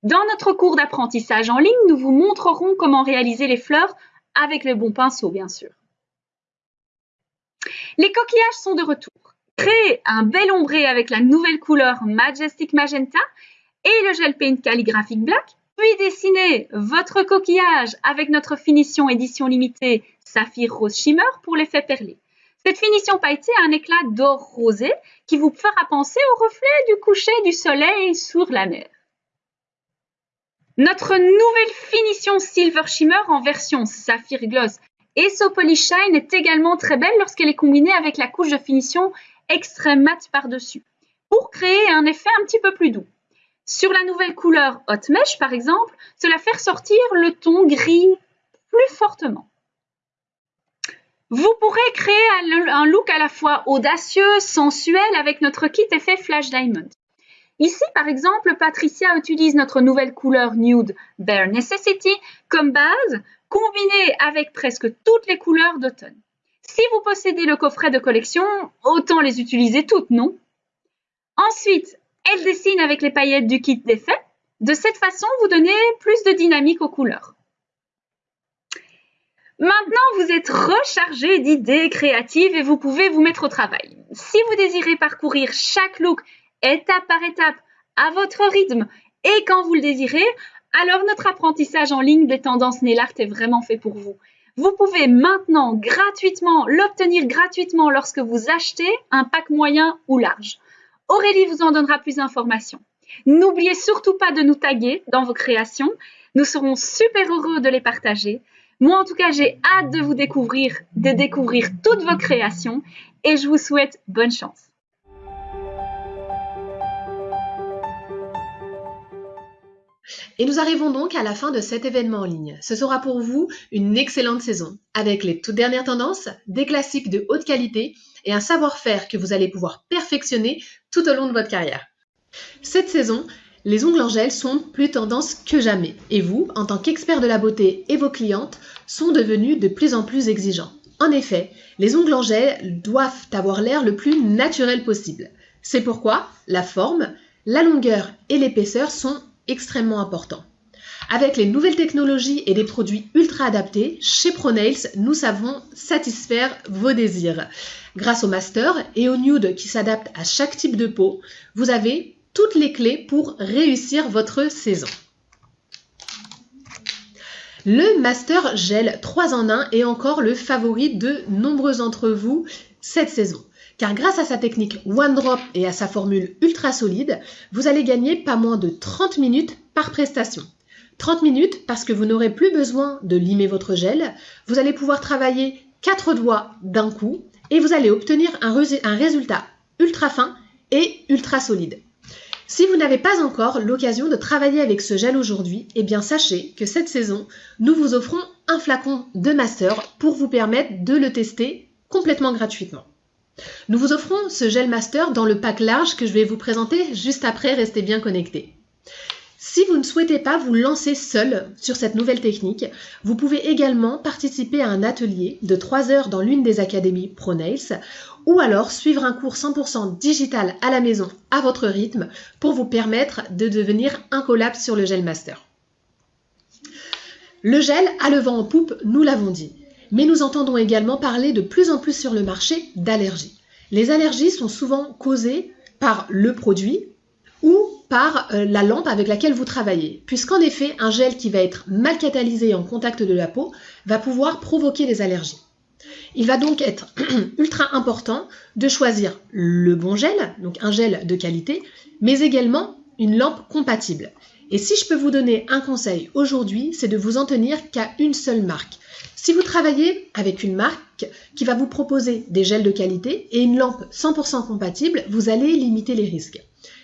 Dans notre cours d'apprentissage en ligne, nous vous montrerons comment réaliser les fleurs avec les bons pinceaux, bien sûr. Les coquillages sont de retour. Créez un bel ombré avec la nouvelle couleur Majestic Magenta et le gel paint calligraphic black, puis dessinez votre coquillage avec notre finition édition limitée Saphir Rose Shimmer pour l'effet perlé. Cette finition pailletée a un éclat d'or rosé qui vous fera penser au reflet du coucher du soleil sur la mer. Notre nouvelle finition Silver Shimmer en version Saphir Gloss et So Polish Shine est également très belle lorsqu'elle est combinée avec la couche de finition extrême mat par-dessus pour créer un effet un petit peu plus doux. Sur la nouvelle couleur Hot Mesh, par exemple, cela fait ressortir le ton gris plus fortement. Vous pourrez créer un look à la fois audacieux, sensuel avec notre kit effet Flash Diamond. Ici, par exemple, Patricia utilise notre nouvelle couleur Nude Bare Necessity comme base, combinée avec presque toutes les couleurs d'automne. Si vous possédez le coffret de collection, autant les utiliser toutes, non? Ensuite, elle dessine avec les paillettes du kit d'effet. De cette façon, vous donnez plus de dynamique aux couleurs. Maintenant, vous êtes rechargé d'idées créatives et vous pouvez vous mettre au travail. Si vous désirez parcourir chaque look étape par étape à votre rythme et quand vous le désirez, alors notre apprentissage en ligne des tendances nail est vraiment fait pour vous. Vous pouvez maintenant gratuitement l'obtenir gratuitement lorsque vous achetez un pack moyen ou large. Aurélie vous en donnera plus d'informations. N'oubliez surtout pas de nous taguer dans vos créations. Nous serons super heureux de les partager. Moi, en tout cas, j'ai hâte de vous découvrir, de découvrir toutes vos créations et je vous souhaite bonne chance. Et nous arrivons donc à la fin de cet événement en ligne. Ce sera pour vous une excellente saison, avec les toutes dernières tendances, des classiques de haute qualité et un savoir-faire que vous allez pouvoir perfectionner tout au long de votre carrière. Cette saison, les ongles en gel sont plus tendance que jamais, et vous, en tant qu'expert de la beauté et vos clientes, sont devenus de plus en plus exigeants. En effet, les ongles en gel doivent avoir l'air le plus naturel possible. C'est pourquoi la forme, la longueur et l'épaisseur sont extrêmement important. Avec les nouvelles technologies et des produits ultra adaptés, chez ProNails, nous savons satisfaire vos désirs. Grâce au master et au nude qui s'adaptent à chaque type de peau, vous avez toutes les clés pour réussir votre saison. Le Master Gel 3 en 1 est encore le favori de nombreux d'entre vous cette saison. Car grâce à sa technique One Drop et à sa formule ultra solide, vous allez gagner pas moins de 30 minutes par prestation. 30 minutes parce que vous n'aurez plus besoin de limer votre gel, vous allez pouvoir travailler 4 doigts d'un coup et vous allez obtenir un, résultat ultra fin et ultra solide. Si vous n'avez pas encore l'occasion de travailler avec ce gel aujourd'hui, eh bien sachez que cette saison, nous vous offrons un flacon de master pour vous permettre de le tester complètement gratuitement. Nous vous offrons ce gel master dans le pack large que je vais vous présenter juste après, restez bien connectés. Si vous ne souhaitez pas vous lancer seul sur cette nouvelle technique, vous pouvez également participer à un atelier de 3 heures dans l'une des académies ProNails ou alors suivre un cours 100% digital à la maison à votre rythme pour vous permettre de devenir incollable sur le gel master. Le gel a le vent en poupe, nous l'avons dit, mais nous entendons également parler de plus en plus sur le marché d'allergies. Les allergies sont souvent causées par le produit ou par euh, la lampe avec laquelle vous travaillez, puisqu'en effet, un gel qui va être mal catalysé en contact de la peau va pouvoir provoquer des allergies. Il va donc être ultra important de choisir le bon gel, donc un gel de qualité, mais également une lampe compatible. Et si je peux vous donner un conseil aujourd'hui, c'est de vous en tenir qu'à une seule marque. Si vous travaillez avec une marque qui va vous proposer des gels de qualité et une lampe 100% compatible, vous allez limiter les risques.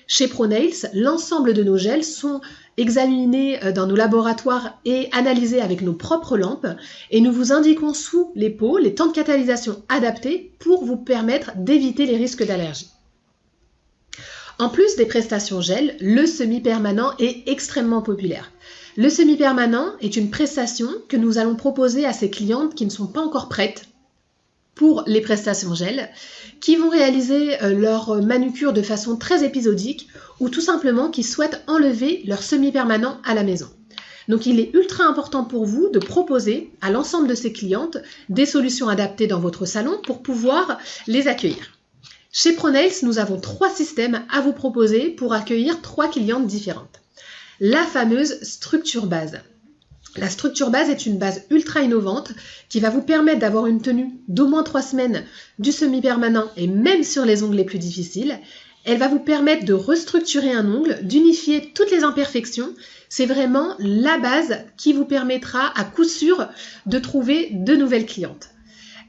Chez ProNails, l'ensemble de nos gels sont examinés euh, dans nos laboratoires et analysés avec nos propres lampes et nous vous indiquons sous les pots les temps de catalysation adaptés pour vous permettre d'éviter les risques d'allergie. En plus des prestations gel, le semi-permanent est extrêmement populaire. Le semi-permanent est une prestation que nous allons proposer à ces clientes qui ne sont pas encore prêtes pour les prestations gel, qui vont réaliser euh, leur manucure de façon très épisodique ou tout simplement qui souhaitent enlever leur semi-permanent à la maison. Donc il est ultra important pour vous de proposer à l'ensemble de ces clientes des solutions adaptées dans votre salon pour pouvoir les accueillir. Chez ProNails, nous avons trois systèmes à vous proposer pour accueillir trois clientes différentes. La fameuse structure base. La structure base est une base ultra innovante qui va vous permettre d'avoir une tenue d'au moins trois semaines du semi-permanent et même sur les ongles les plus difficiles. Elle va vous permettre de restructurer un ongle, d'unifier toutes les imperfections. C'est vraiment la base qui vous permettra à coup sûr de trouver de nouvelles clientes.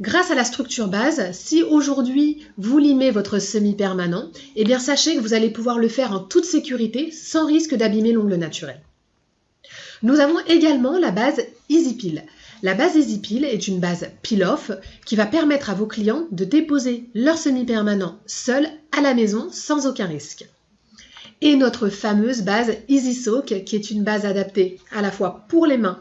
Grâce à la structure base, si aujourd'hui vous limez votre semi-permanent, eh bien sachez que vous allez pouvoir le faire en toute sécurité sans risque d'abîmer l'ongle naturel. Nous avons également la base EasyPeel. La base EasyPeel est une base peel-off qui va permettre à vos clients de déposer leur semi-permanent seul à la maison sans aucun risque. Et notre fameuse base EasySoak qui est une base adaptée à la fois pour les mains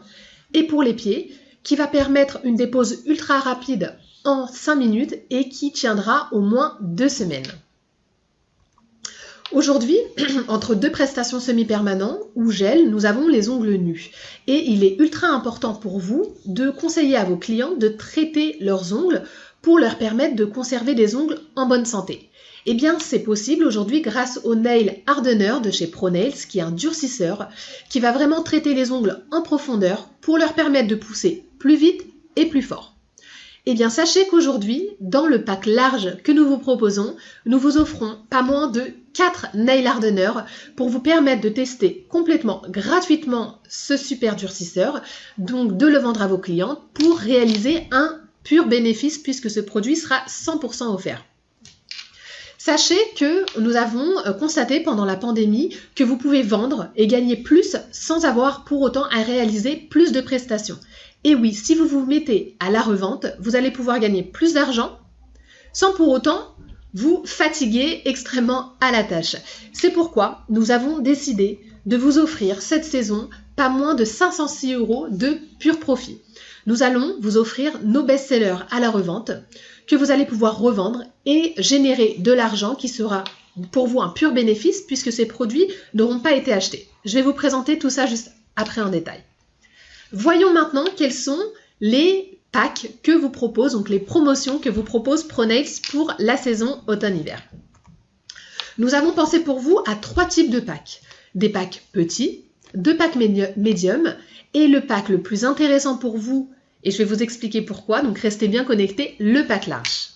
et pour les pieds qui va permettre une dépose ultra rapide en 5 minutes et qui tiendra au moins 2 semaines. Aujourd'hui, entre deux prestations semi-permanents ou gel, nous avons les ongles nus. Et il est ultra important pour vous de conseiller à vos clients de traiter leurs ongles pour leur permettre de conserver des ongles en bonne santé. Eh bien, c'est possible aujourd'hui grâce au Nail Hardener de chez ProNails, qui est un durcisseur, qui va vraiment traiter les ongles en profondeur pour leur permettre de pousser plus vite et plus fort. Eh bien, sachez qu'aujourd'hui, dans le pack large que nous vous proposons, nous vous offrons pas moins de 4 nail hardeners pour vous permettre de tester complètement gratuitement ce super durcisseur, donc de le vendre à vos clients pour réaliser un pur bénéfice puisque ce produit sera 100% offert. Sachez que nous avons euh, constaté pendant la pandémie que vous pouvez vendre et gagner plus sans avoir pour autant à réaliser plus de prestations. Et oui, si vous vous mettez à la revente, vous allez pouvoir gagner plus d'argent sans pour autant vous fatiguer extrêmement à la tâche. C'est pourquoi nous avons décidé de vous offrir cette saison pas moins de 506 euros de pur profit. Nous allons vous offrir nos best-sellers à la revente que vous allez pouvoir revendre et générer de l'argent qui sera pour vous un pur bénéfice puisque ces produits n'auront pas été achetés. Je vais vous présenter tout ça juste après en détail. Voyons maintenant quels sont les packs que vous propose, donc les promotions que vous propose ProNails pour la saison automne-hiver. Nous avons pensé pour vous à trois types de packs. Des packs petits, deux packs médium et le pack le plus intéressant pour vous, et je vais vous expliquer pourquoi, donc restez bien connectés, le pack large.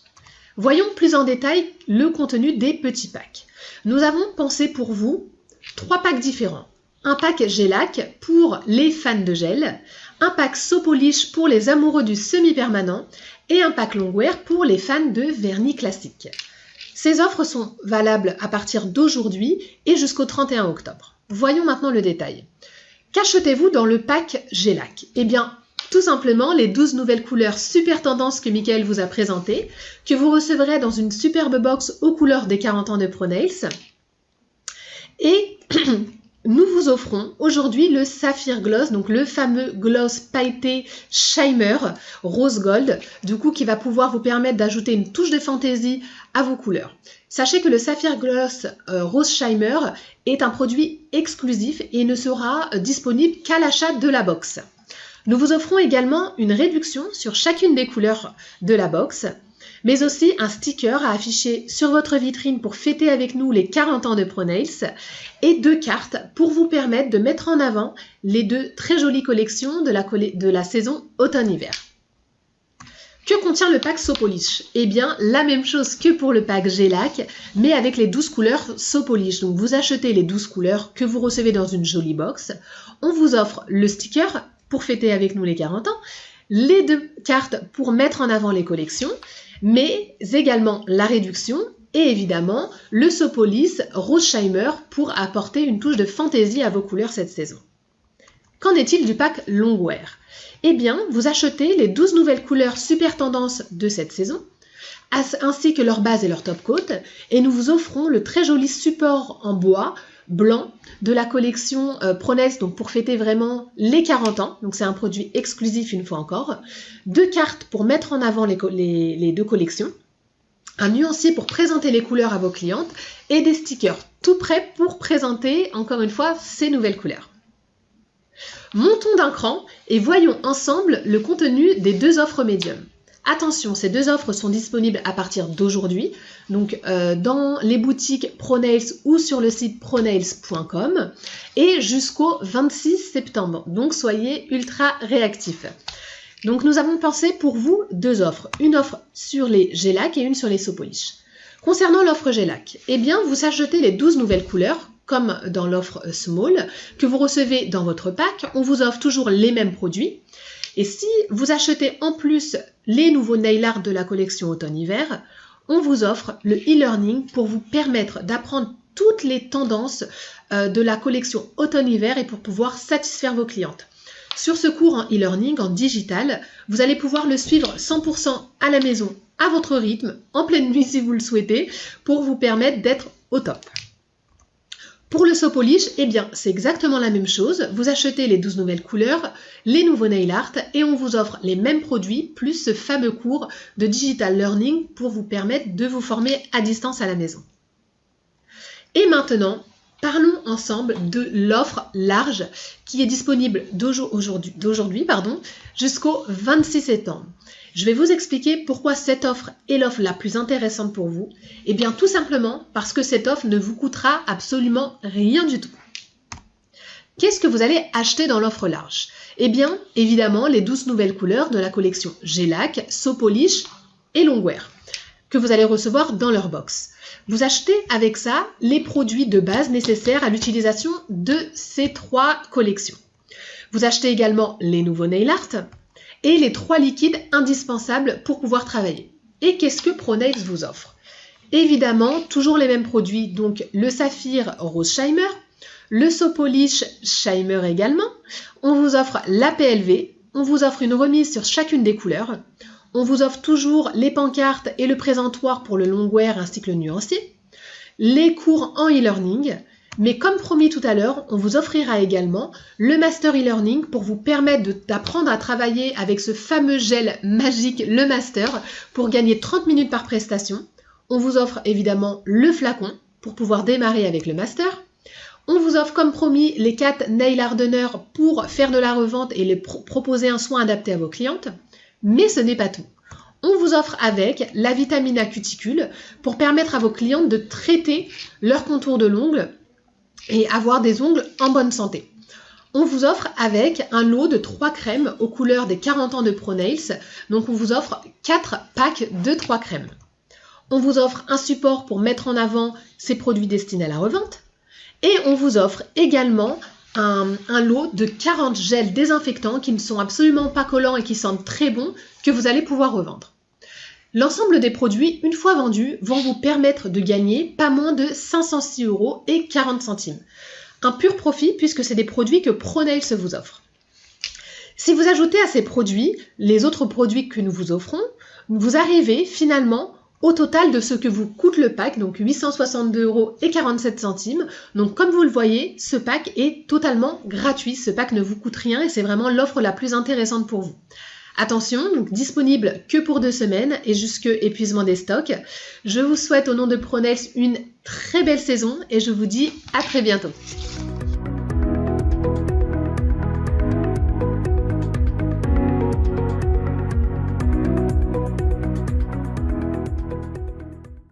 Voyons plus en détail le contenu des petits packs. Nous avons pensé pour vous trois packs différents. Un pack Gelac pour les fans de gel, un pack Sopolish pour les amoureux du semi-permanent et un pack Longwear pour les fans de vernis classique. Ces offres sont valables à partir d'aujourd'hui et jusqu'au 31 octobre. Voyons maintenant le détail. Qu'achetez-vous dans le pack Gelac? Eh bien, tout simplement les 12 nouvelles couleurs super tendances que Michael vous a présentées, que vous recevrez dans une superbe box aux couleurs des 40 ans de ProNails. Et nous vous offrons aujourd'hui le Saphir Gloss, donc le fameux gloss pailleté Shimer rose gold, du coup qui va pouvoir vous permettre d'ajouter une touche de fantaisie à vos couleurs. Sachez que le Saphir Gloss euh, Rose Shimer est un produit exclusif et ne sera euh, disponible qu'à l'achat de la box. Nous vous offrons également une réduction sur chacune des couleurs de la box mais aussi un sticker à afficher sur votre vitrine pour fêter avec nous les 40 ans de ProNails et deux cartes pour vous permettre de mettre en avant les deux très jolies collections de la, saison automne-hiver. Que contient le pack Sopolish Eh bien, la même chose que pour le pack Gelac, mais avec les 12 couleurs Sopolish. Donc, vous achetez les 12 couleurs que vous recevez dans une jolie box. On vous offre le sticker pour fêter avec nous les 40 ans, les deux cartes pour mettre en avant les collections mais également la réduction et évidemment le Sopolis Rothscheimer pour apporter une touche de fantaisie à vos couleurs cette saison. Qu'en est-il du pack Longwear? Eh bien, vous achetez les 12 nouvelles couleurs super tendance de cette saison, ainsi que leur base et leur top coat, et nous vous offrons le très joli support en bois blanc de la collection euh, donc pour fêter vraiment les 40 ans. Donc c'est un produit exclusif une fois encore. Deux cartes pour mettre en avant les, les deux collections. Un nuancier pour présenter les couleurs à vos clientes et des stickers tout prêts pour présenter encore une fois ces nouvelles couleurs. Montons d'un cran et voyons ensemble le contenu des deux offres médium. Attention, ces deux offres sont disponibles à partir d'aujourd'hui, donc euh, dans les boutiques ProNails ou sur le site pronails.com et jusqu'au 26 septembre. Donc soyez ultra réactifs. Donc nous avons pensé pour vous deux offres, une offre sur les Gelac et une sur les Sopolish. Concernant l'offre Gelac, eh bien vous achetez les 12 nouvelles couleurs comme dans l'offre Small que vous recevez dans votre pack. On vous offre toujours les mêmes produits. Et si vous achetez en plus les nouveaux nail art de la collection automne-hiver, on vous offre le e-learning pour vous permettre d'apprendre toutes les tendances euh, de la collection automne-hiver et pour pouvoir satisfaire vos clientes. Sur ce cours en e-learning, en digital, vous allez pouvoir le suivre 100% à la maison, à votre rythme, en pleine nuit si vous le souhaitez, pour vous permettre d'être au top. Pour le Sopolish, eh bien, c'est exactement la même chose. Vous achetez les 12 nouvelles couleurs, les nouveaux nail art et on vous offre les mêmes produits plus ce fameux cours de digital learning pour vous permettre de vous former à distance à la maison. Et maintenant, parlons ensemble de l'offre large qui est disponible d'aujourd'hui jusqu'au 26 septembre. Je vais vous expliquer pourquoi cette offre est l'offre la plus intéressante pour vous. Eh bien tout simplement parce que cette offre ne vous coûtera absolument rien du tout. Qu'est-ce que vous allez acheter dans l'offre large? Eh bien évidemment les 12 nouvelles couleurs de la collection Gelac, Sopolish et Longwear que vous allez recevoir dans leur box. Vous achetez avec ça les produits de base nécessaires à l'utilisation de ces trois collections. Vous achetez également les nouveaux nail art, et les trois liquides indispensables pour pouvoir travailler. Et qu'est-ce que ProNails vous offre? Évidemment, toujours les mêmes produits, donc le saphir rose Shimer, le Sopolish Shimer également. On vous offre la PLV, on vous offre une remise sur chacune des couleurs. On vous offre toujours les pancartes et le présentoir pour le longwear ainsi que le nuancier. Les cours en e-learning, mais comme promis tout à l'heure, on vous offrira également le Master e-learning pour vous permettre d'apprendre à travailler avec ce fameux gel magique, le Master, pour gagner 30 minutes par prestation. On vous offre évidemment le flacon pour pouvoir démarrer avec le Master. On vous offre comme promis les 4 nail hardeners pour faire de la revente et les proposer un soin adapté à vos clientes. Mais ce n'est pas tout. On vous offre avec la vitamine A cuticule pour permettre à vos clientes de traiter leur contour de l'ongle et avoir des ongles en bonne santé. On vous offre avec un lot de 3 crèmes aux couleurs des 40 ans de ProNails. Donc on vous offre 4 packs de 3 crèmes. On vous offre un support pour mettre en avant ces produits destinés à la revente. Et on vous offre également un, lot de 40 gels désinfectants qui ne sont absolument pas collants et qui sentent très bon que vous allez pouvoir revendre. L'ensemble des produits, une fois vendus, vont vous permettre de gagner pas moins de 506 euros et 40 centimes. Un pur profit puisque c'est des produits que ProNails vous offre. Si vous ajoutez à ces produits les autres produits que nous vous offrons, vous arrivez finalement au total de ce que vous coûte le pack, donc 862 euros et 47 centimes. Donc comme vous le voyez, ce pack est totalement gratuit. Ce pack ne vous coûte rien et c'est vraiment l'offre la plus intéressante pour vous. Attention, disponible que pour deux semaines et jusque épuisement des stocks. Je vous souhaite au nom de Pronex une très belle saison et je vous dis à très bientôt.